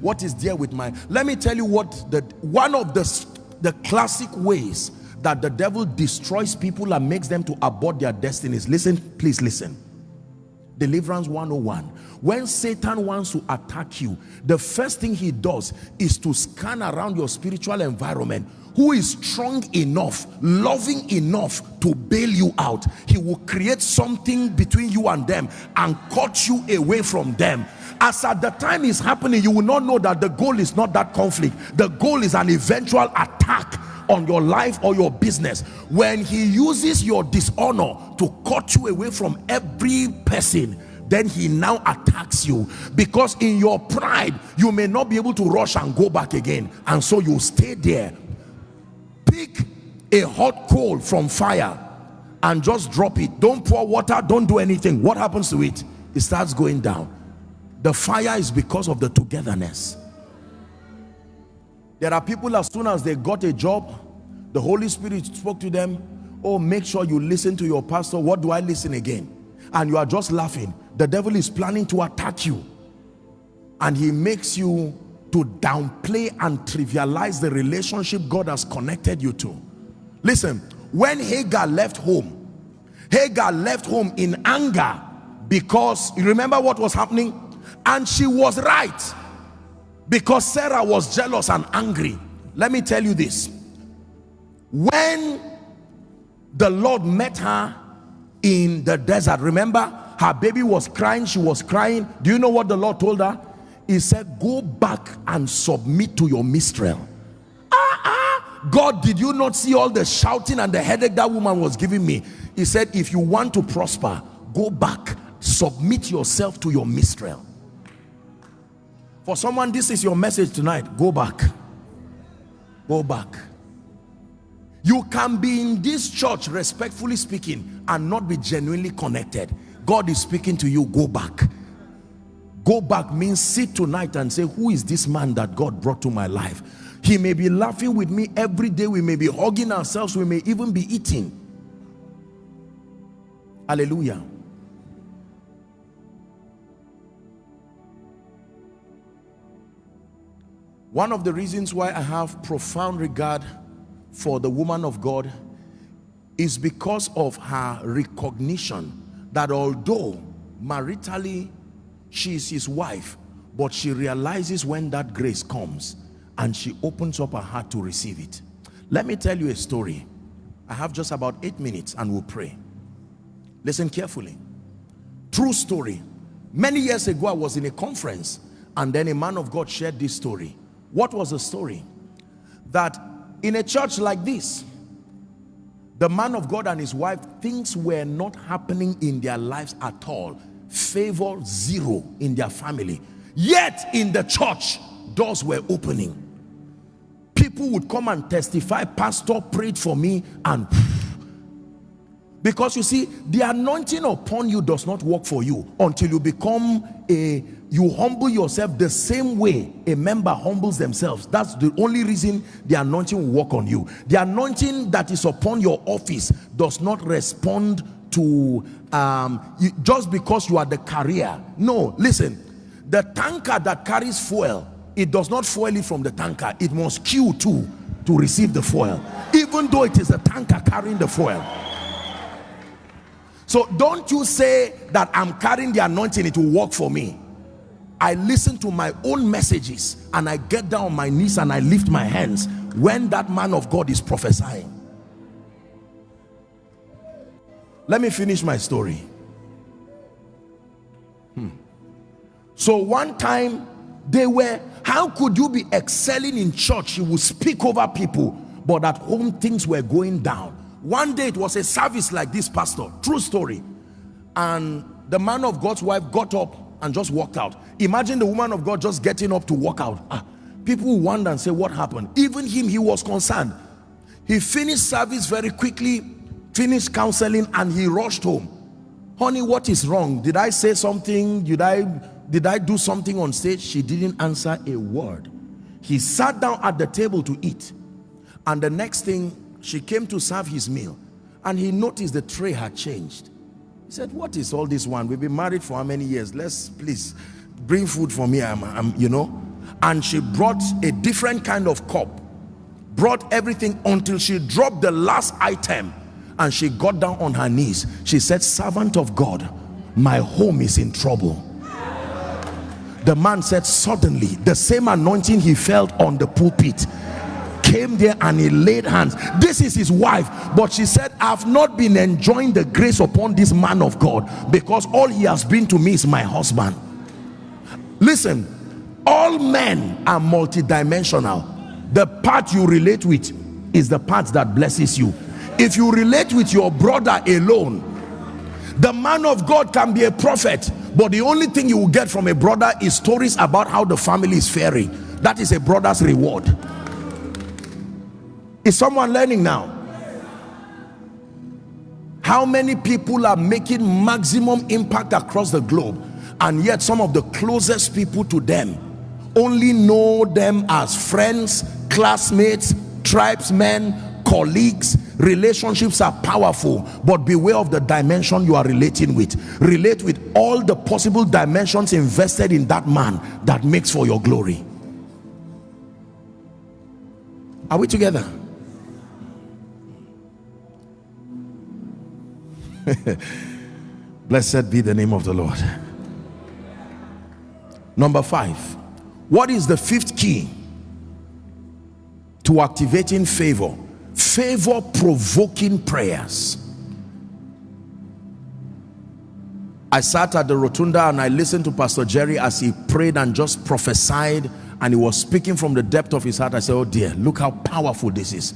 What is there with my let me tell you what the one of the the classic ways that the devil destroys people and makes them to abort their destinies. Listen please listen. Deliverance 101 when satan wants to attack you the first thing he does is to scan around your spiritual environment. Who is strong enough loving enough to bail you out? He will create something between you and them and cut you away from them. As at the time is happening you will not know that the goal is not that conflict. The goal is an eventual attack on your life or your business. When he uses your dishonor to cut you away from every person then he now attacks you. Because in your pride you may not be able to rush and go back again. And so you stay there. Pick a hot coal from fire and just drop it. Don't pour water don't do anything. What happens to it? It starts going down. The fire is because of the togetherness. There are people as soon as they got a job the Holy Spirit spoke to them oh make sure you listen to your pastor. What do I listen again? And you are just laughing. The devil is planning to attack you. And he makes you to downplay and trivialize the relationship God has connected you to. Listen when Hagar left home Hagar left home in anger because you remember what was happening? And she was right because Sarah was jealous and angry. Let me tell you this when the Lord met her in the desert remember her baby was crying she was crying do you know what the Lord told her he said go back and submit to your mistral ah, ah. God did you not see all the shouting and the headache that woman was giving me he said if you want to prosper go back submit yourself to your mistral for someone, this is your message tonight. Go back. Go back. You can be in this church, respectfully speaking, and not be genuinely connected. God is speaking to you. Go back. Go back means sit tonight and say, who is this man that God brought to my life? He may be laughing with me every day. We may be hugging ourselves. We may even be eating. Hallelujah. One of the reasons why I have profound regard for the woman of God is because of her recognition that although maritally she is his wife, but she realizes when that grace comes and she opens up her heart to receive it. Let me tell you a story. I have just about eight minutes and we'll pray. Listen carefully. True story. Many years ago, I was in a conference and then a man of God shared this story what was the story? That in a church like this, The man of God and his wife, things were not happening in their lives at all. Favor zero in their family. Yet in the church, doors were opening. People would come and testify, Pastor prayed for me and because you see, the anointing upon you does not work for you until you become a, you humble yourself the same way a member humbles themselves. That's the only reason the anointing will work on you. The anointing that is upon your office does not respond to um, just because you are the carrier. No, listen, the tanker that carries fuel, it does not fuel it from the tanker. It must queue too to receive the fuel, even though it is a tanker carrying the fuel. So don't you say that I'm carrying the anointing, it will work for me. I listen to my own messages and I get down on my knees and I lift my hands when that man of God is prophesying. Let me finish my story. Hmm. So one time they were, how could you be excelling in church? You would speak over people, but at home things were going down one day it was a service like this pastor true story and the man of god's wife got up and just walked out. Imagine the woman of god just getting up to walk out. Ah, people wonder and say what happened? Even him he was concerned. He finished service very quickly finished counseling and he rushed home. Honey what is wrong? Did i say something? Did i did i do something on stage? She didn't answer a word. He sat down at the table to eat. And the next thing she came to serve his meal. And he noticed the tray had changed he said what is all this one? We've been married for how many years? Let's please bring food for me. I'm, I'm, you know. And she brought a different kind of cup brought everything until she dropped the last item and she got down on her knees. She said servant of god my home is in trouble. The man said suddenly the same anointing he felt on the pulpit came there and he laid hands. This is his wife. But she said i've not been enjoying the grace upon this man of god because all he has been to me is my husband. Listen all men are multidimensional. The part you relate with is the part that blesses you. If you relate with your brother alone the man of god can be a prophet but the only thing you will get from a brother is stories about how the family is faring. That is a brother's reward is someone learning now? How many people are making maximum impact across the globe and yet some of the closest people to them only know them as friends, classmates, tribesmen, colleagues. Relationships are powerful, but beware of the dimension you are relating with. Relate with all the possible dimensions invested in that man that makes for your glory. Are we together? Blessed be the name of the Lord. Number five, what is the fifth key to activating favor? Favor provoking prayers. I sat at the rotunda and I listened to Pastor Jerry as he prayed and just prophesied and he was speaking from the depth of his heart. I said, oh dear, look how powerful this is.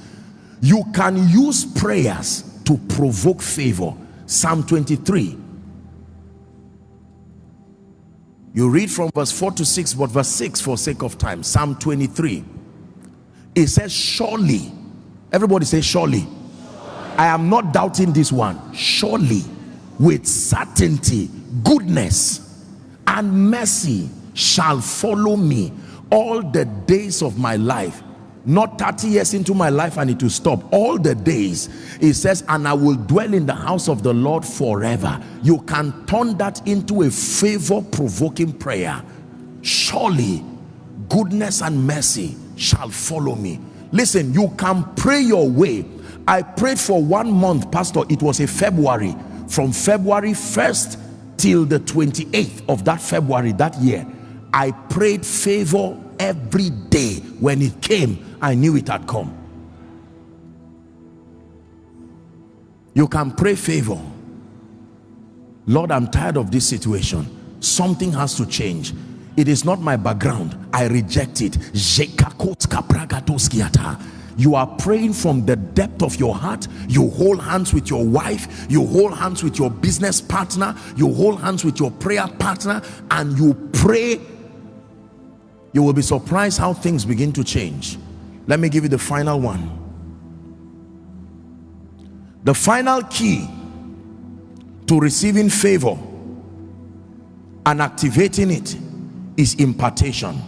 You can use prayers to provoke favor Psalm 23. You read from verse 4 to 6, but verse 6 for sake of time. Psalm 23. It says, Surely. Everybody say, Surely. I am not doubting this one. Surely, with certainty, goodness and mercy shall follow me all the days of my life not 30 years into my life and it will stop. All the days he says and i will dwell in the house of the lord forever. You can turn that into a favor provoking prayer. Surely goodness and mercy shall follow me. Listen you can pray your way. I prayed for one month pastor. It was a february. From february 1st till the 28th of that february that year i prayed favor every day when it came I knew it had come. You can pray favor. Lord, I'm tired of this situation. Something has to change. It is not my background. I reject it. You are praying from the depth of your heart you hold hands with your wife you hold hands with your business partner you hold hands with your prayer partner and you pray you will be surprised how things begin to change let me give you the final one. The final key to receiving favor and activating it is impartation.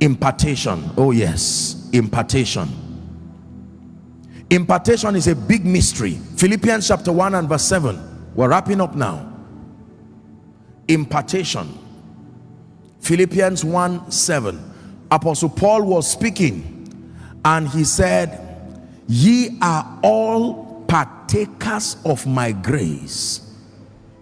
Impartation. Oh yes. Impartation. Impartation is a big mystery. Philippians chapter 1 and verse 7 we're wrapping up now. Impartation. Philippians 1 7 apostle paul was speaking and he said ye are all partakers of my grace.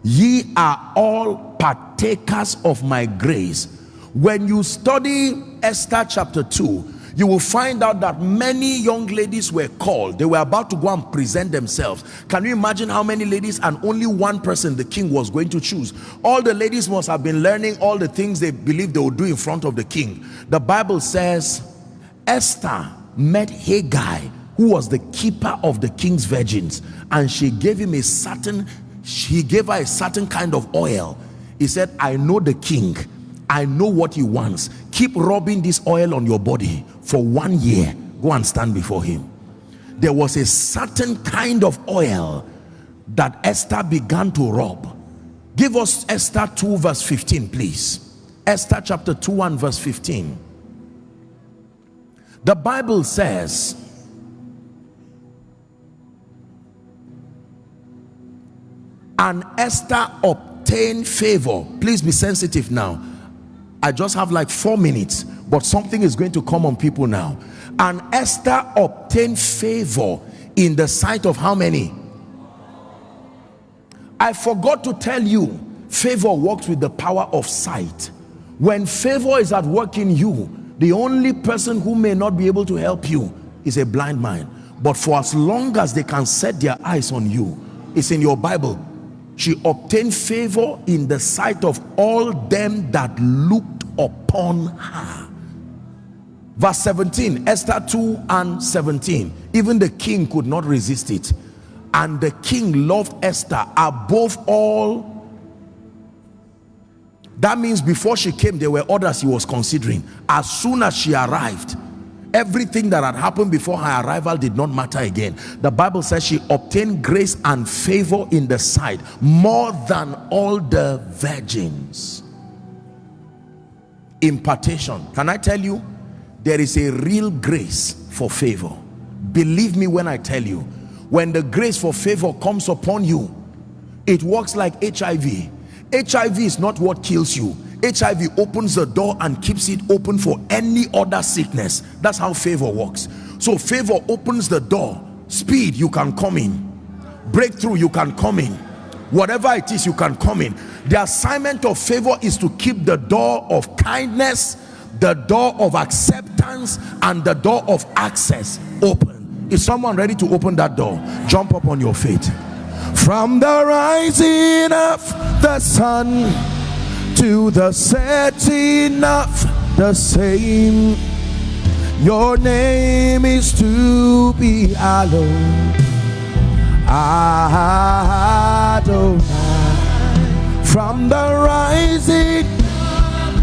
Ye are all partakers of my grace. When you study esther chapter 2 you will find out that many young ladies were called. They were about to go and present themselves. Can you imagine how many ladies and only one person the king was going to choose? All the ladies must have been learning all the things they believed they would do in front of the king. The bible says esther met Hegai who was the keeper of the king's virgins and she gave him a certain she gave her a certain kind of oil. He said i know the king i know what he wants. Keep rubbing this oil on your body for one year. Go and stand before him. There was a certain kind of oil that esther began to rub. Give us esther 2 verse 15 please. Esther chapter 2 and verse 15 the bible says and Esther obtained favor. Please be sensitive now I just have like four minutes but something is going to come on people now. And Esther obtained favor in the sight of how many? I forgot to tell you favor works with the power of sight. When favor is at work in you the only person who may not be able to help you is a blind man but for as long as they can set their eyes on you it's in your Bible she obtained favor in the sight of all them that looked upon her. Verse 17 esther 2 and 17 even the king could not resist it. And the king loved esther above all. That means before she came there were others he was considering. As soon as she arrived everything that had happened before her arrival did not matter again. The bible says she obtained grace and favor in the sight more than all the virgins. Impartation. Can i tell you? There is a real grace for favor. Believe me when i tell you. When the grace for favor comes upon you it works like hiv hiv is not what kills you HIV opens the door and keeps it open for any other sickness. That's how favor works. So favor opens the door. Speed, you can come in. Breakthrough, you can come in. Whatever it is, you can come in. The assignment of favor is to keep the door of kindness, the door of acceptance, and the door of access open. Is someone ready to open that door? Jump up on your feet. From the rising of the sun to the setting of the same. Your name is to be hallowed. Adonai. From the rising sun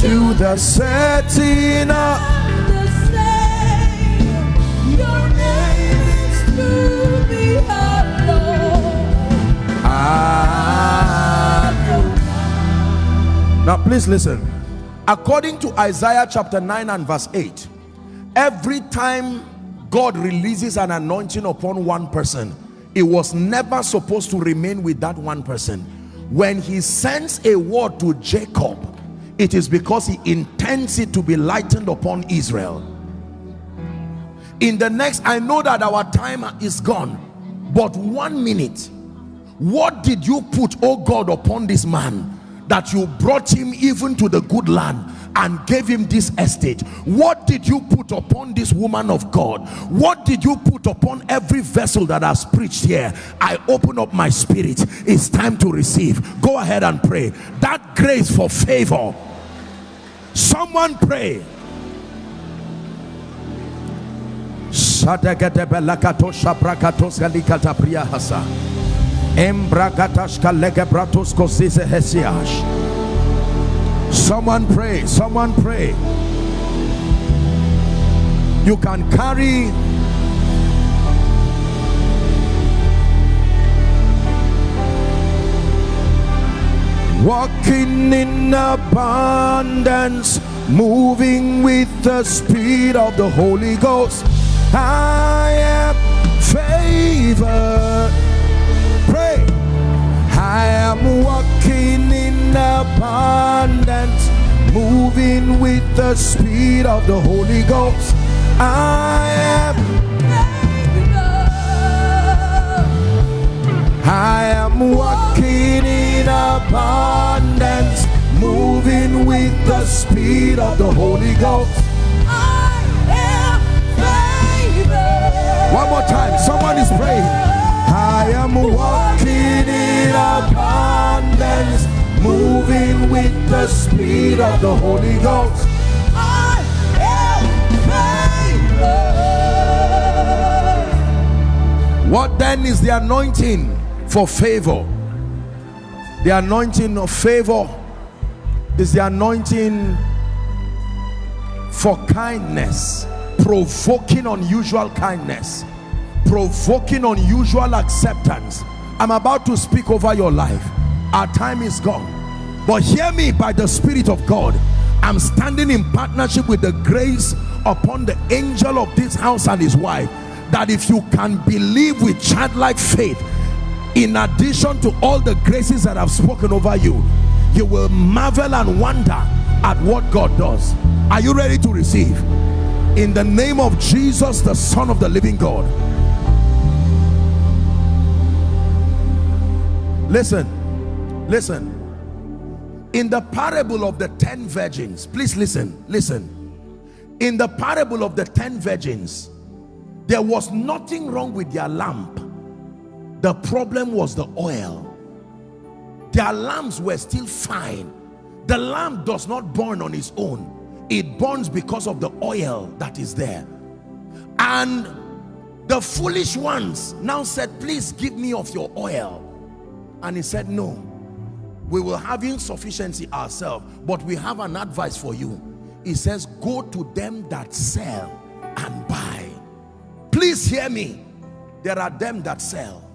to the setting of the same. Your name is to be hallowed. Now please listen. According to Isaiah chapter 9 and verse 8, every time God releases an anointing upon one person, it was never supposed to remain with that one person. When he sends a word to Jacob, it is because he intends it to be lightened upon Israel. In the next, I know that our time is gone, but one minute, what did you put, oh God, upon this man? That you brought him even to the good land and gave him this estate. What did you put upon this woman of god? What did you put upon every vessel that has preached here? I open up my spirit. It's time to receive. Go ahead and pray. That grace for favor. Someone pray. Hesiash. Someone pray, someone pray. You can carry walking in abundance, moving with the speed of the Holy Ghost. I am favored. I am walking in abundance, moving with the speed of the Holy Ghost. I am I am walking in abundance, moving with the speed of the Holy Ghost. I am. One more time, someone is praying. I am walking in moving with the speed of the Holy Ghost. What then is the anointing for favor? The anointing of favor is the anointing for kindness, provoking unusual kindness, provoking unusual acceptance. I'm about to speak over your life. Our time is gone. But hear me by the Spirit of God. I'm standing in partnership with the grace upon the angel of this house and his wife that if you can believe with childlike faith, in addition to all the graces that I've spoken over you, you will marvel and wonder at what God does. Are you ready to receive? In the name of Jesus, the Son of the living God. Listen, listen. In the parable of the ten virgins, please listen, listen. In the parable of the ten virgins, there was nothing wrong with their lamp. The problem was the oil. Their lamps were still fine. The lamp does not burn on its own. It burns because of the oil that is there. And the foolish ones now said, please give me of your oil. And he said, no, we will have insufficiency ourselves, but we have an advice for you. He says, go to them that sell and buy. Please hear me. There are them that sell.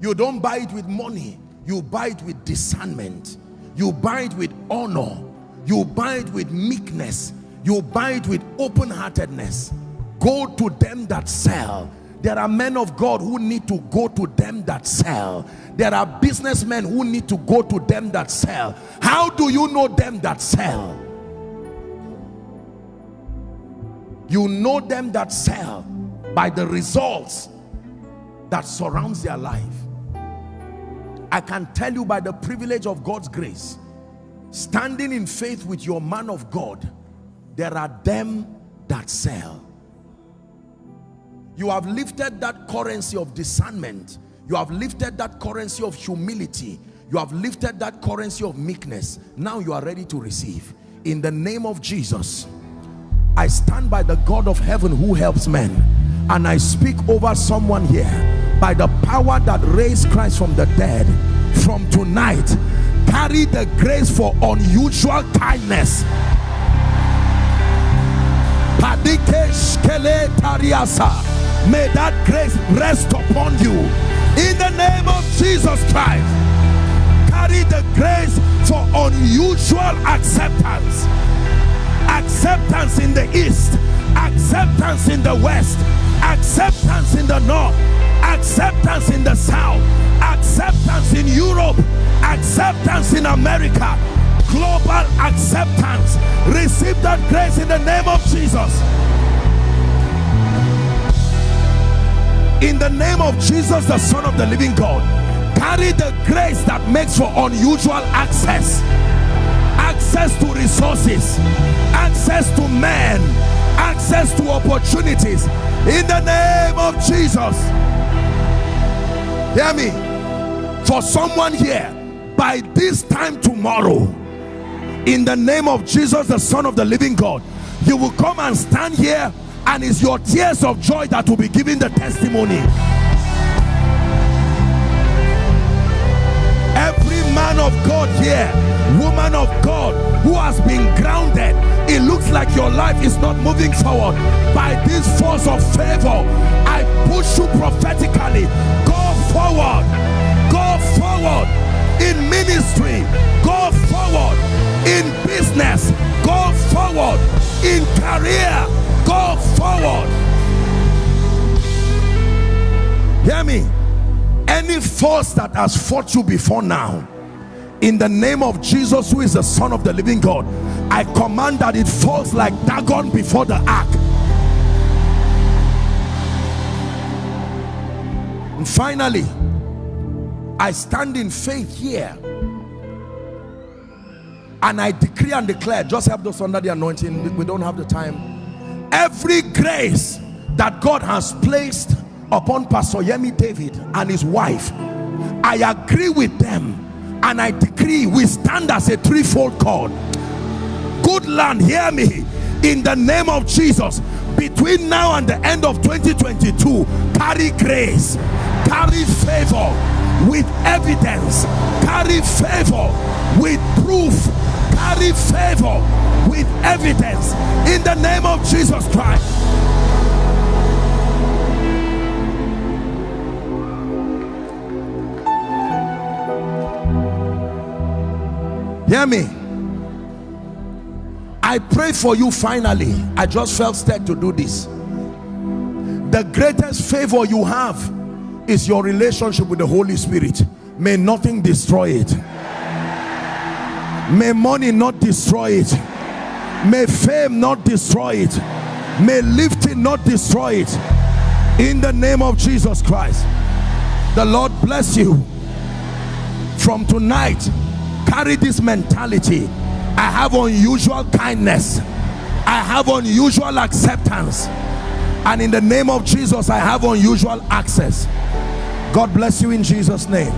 You don't buy it with money. You buy it with discernment. You buy it with honor. You buy it with meekness. You buy it with open-heartedness. Go to them that sell there are men of God who need to go to them that sell. There are businessmen who need to go to them that sell. How do you know them that sell? You know them that sell by the results that surrounds their life. I can tell you by the privilege of God's grace, standing in faith with your man of God, there are them that sell you have lifted that currency of discernment. You have lifted that currency of humility. You have lifted that currency of meekness. Now you are ready to receive. In the name of Jesus I stand by the God of heaven who helps men. And I speak over someone here. By the power that raised Christ from the dead from tonight carry the grace for unusual kindness May that grace rest upon you. In the name of Jesus Christ. Carry the grace for unusual acceptance. Acceptance in the east. Acceptance in the west. Acceptance in the north. Acceptance in the south. Acceptance in Europe. Acceptance in America. Global acceptance. Receive that grace in the name of Jesus. In the name of Jesus the son of the living God carry the grace that makes for unusual access. Access to resources. Access to men. Access to opportunities. In the name of Jesus. Hear me. For someone here by this time tomorrow in the name of Jesus the son of the living God you will come and stand here and it's your tears of joy that will be giving the testimony. Every man of God here woman of God who has been grounded it looks like your life is not moving forward. By this force of favor I push you prophetically go forward go forward in ministry go forward in business go forward in career go forward. Hear me. Any force that has fought you before now in the name of Jesus who is the son of the living God I command that it falls like Dagon before the ark. And finally I stand in faith here. And I decree and declare just have those under the anointing. We don't have the time every grace that God has placed upon Pastor Yemi David and his wife I agree with them and I decree we stand as a threefold cord good land hear me. In the name of Jesus between now and the end of 2022 carry grace carry favor with evidence carry favor with proof carry favor with evidence in the name of Jesus Christ. Hear me. I pray for you finally. I just felt stirred to do this. The greatest favor you have is your relationship with the Holy Spirit. May nothing destroy it. May money not destroy it may fame not destroy it. May lifting not destroy it. In the name of Jesus Christ. The Lord bless you. From tonight carry this mentality. I have unusual kindness. I have unusual acceptance. And in the name of Jesus I have unusual access. God bless you in Jesus name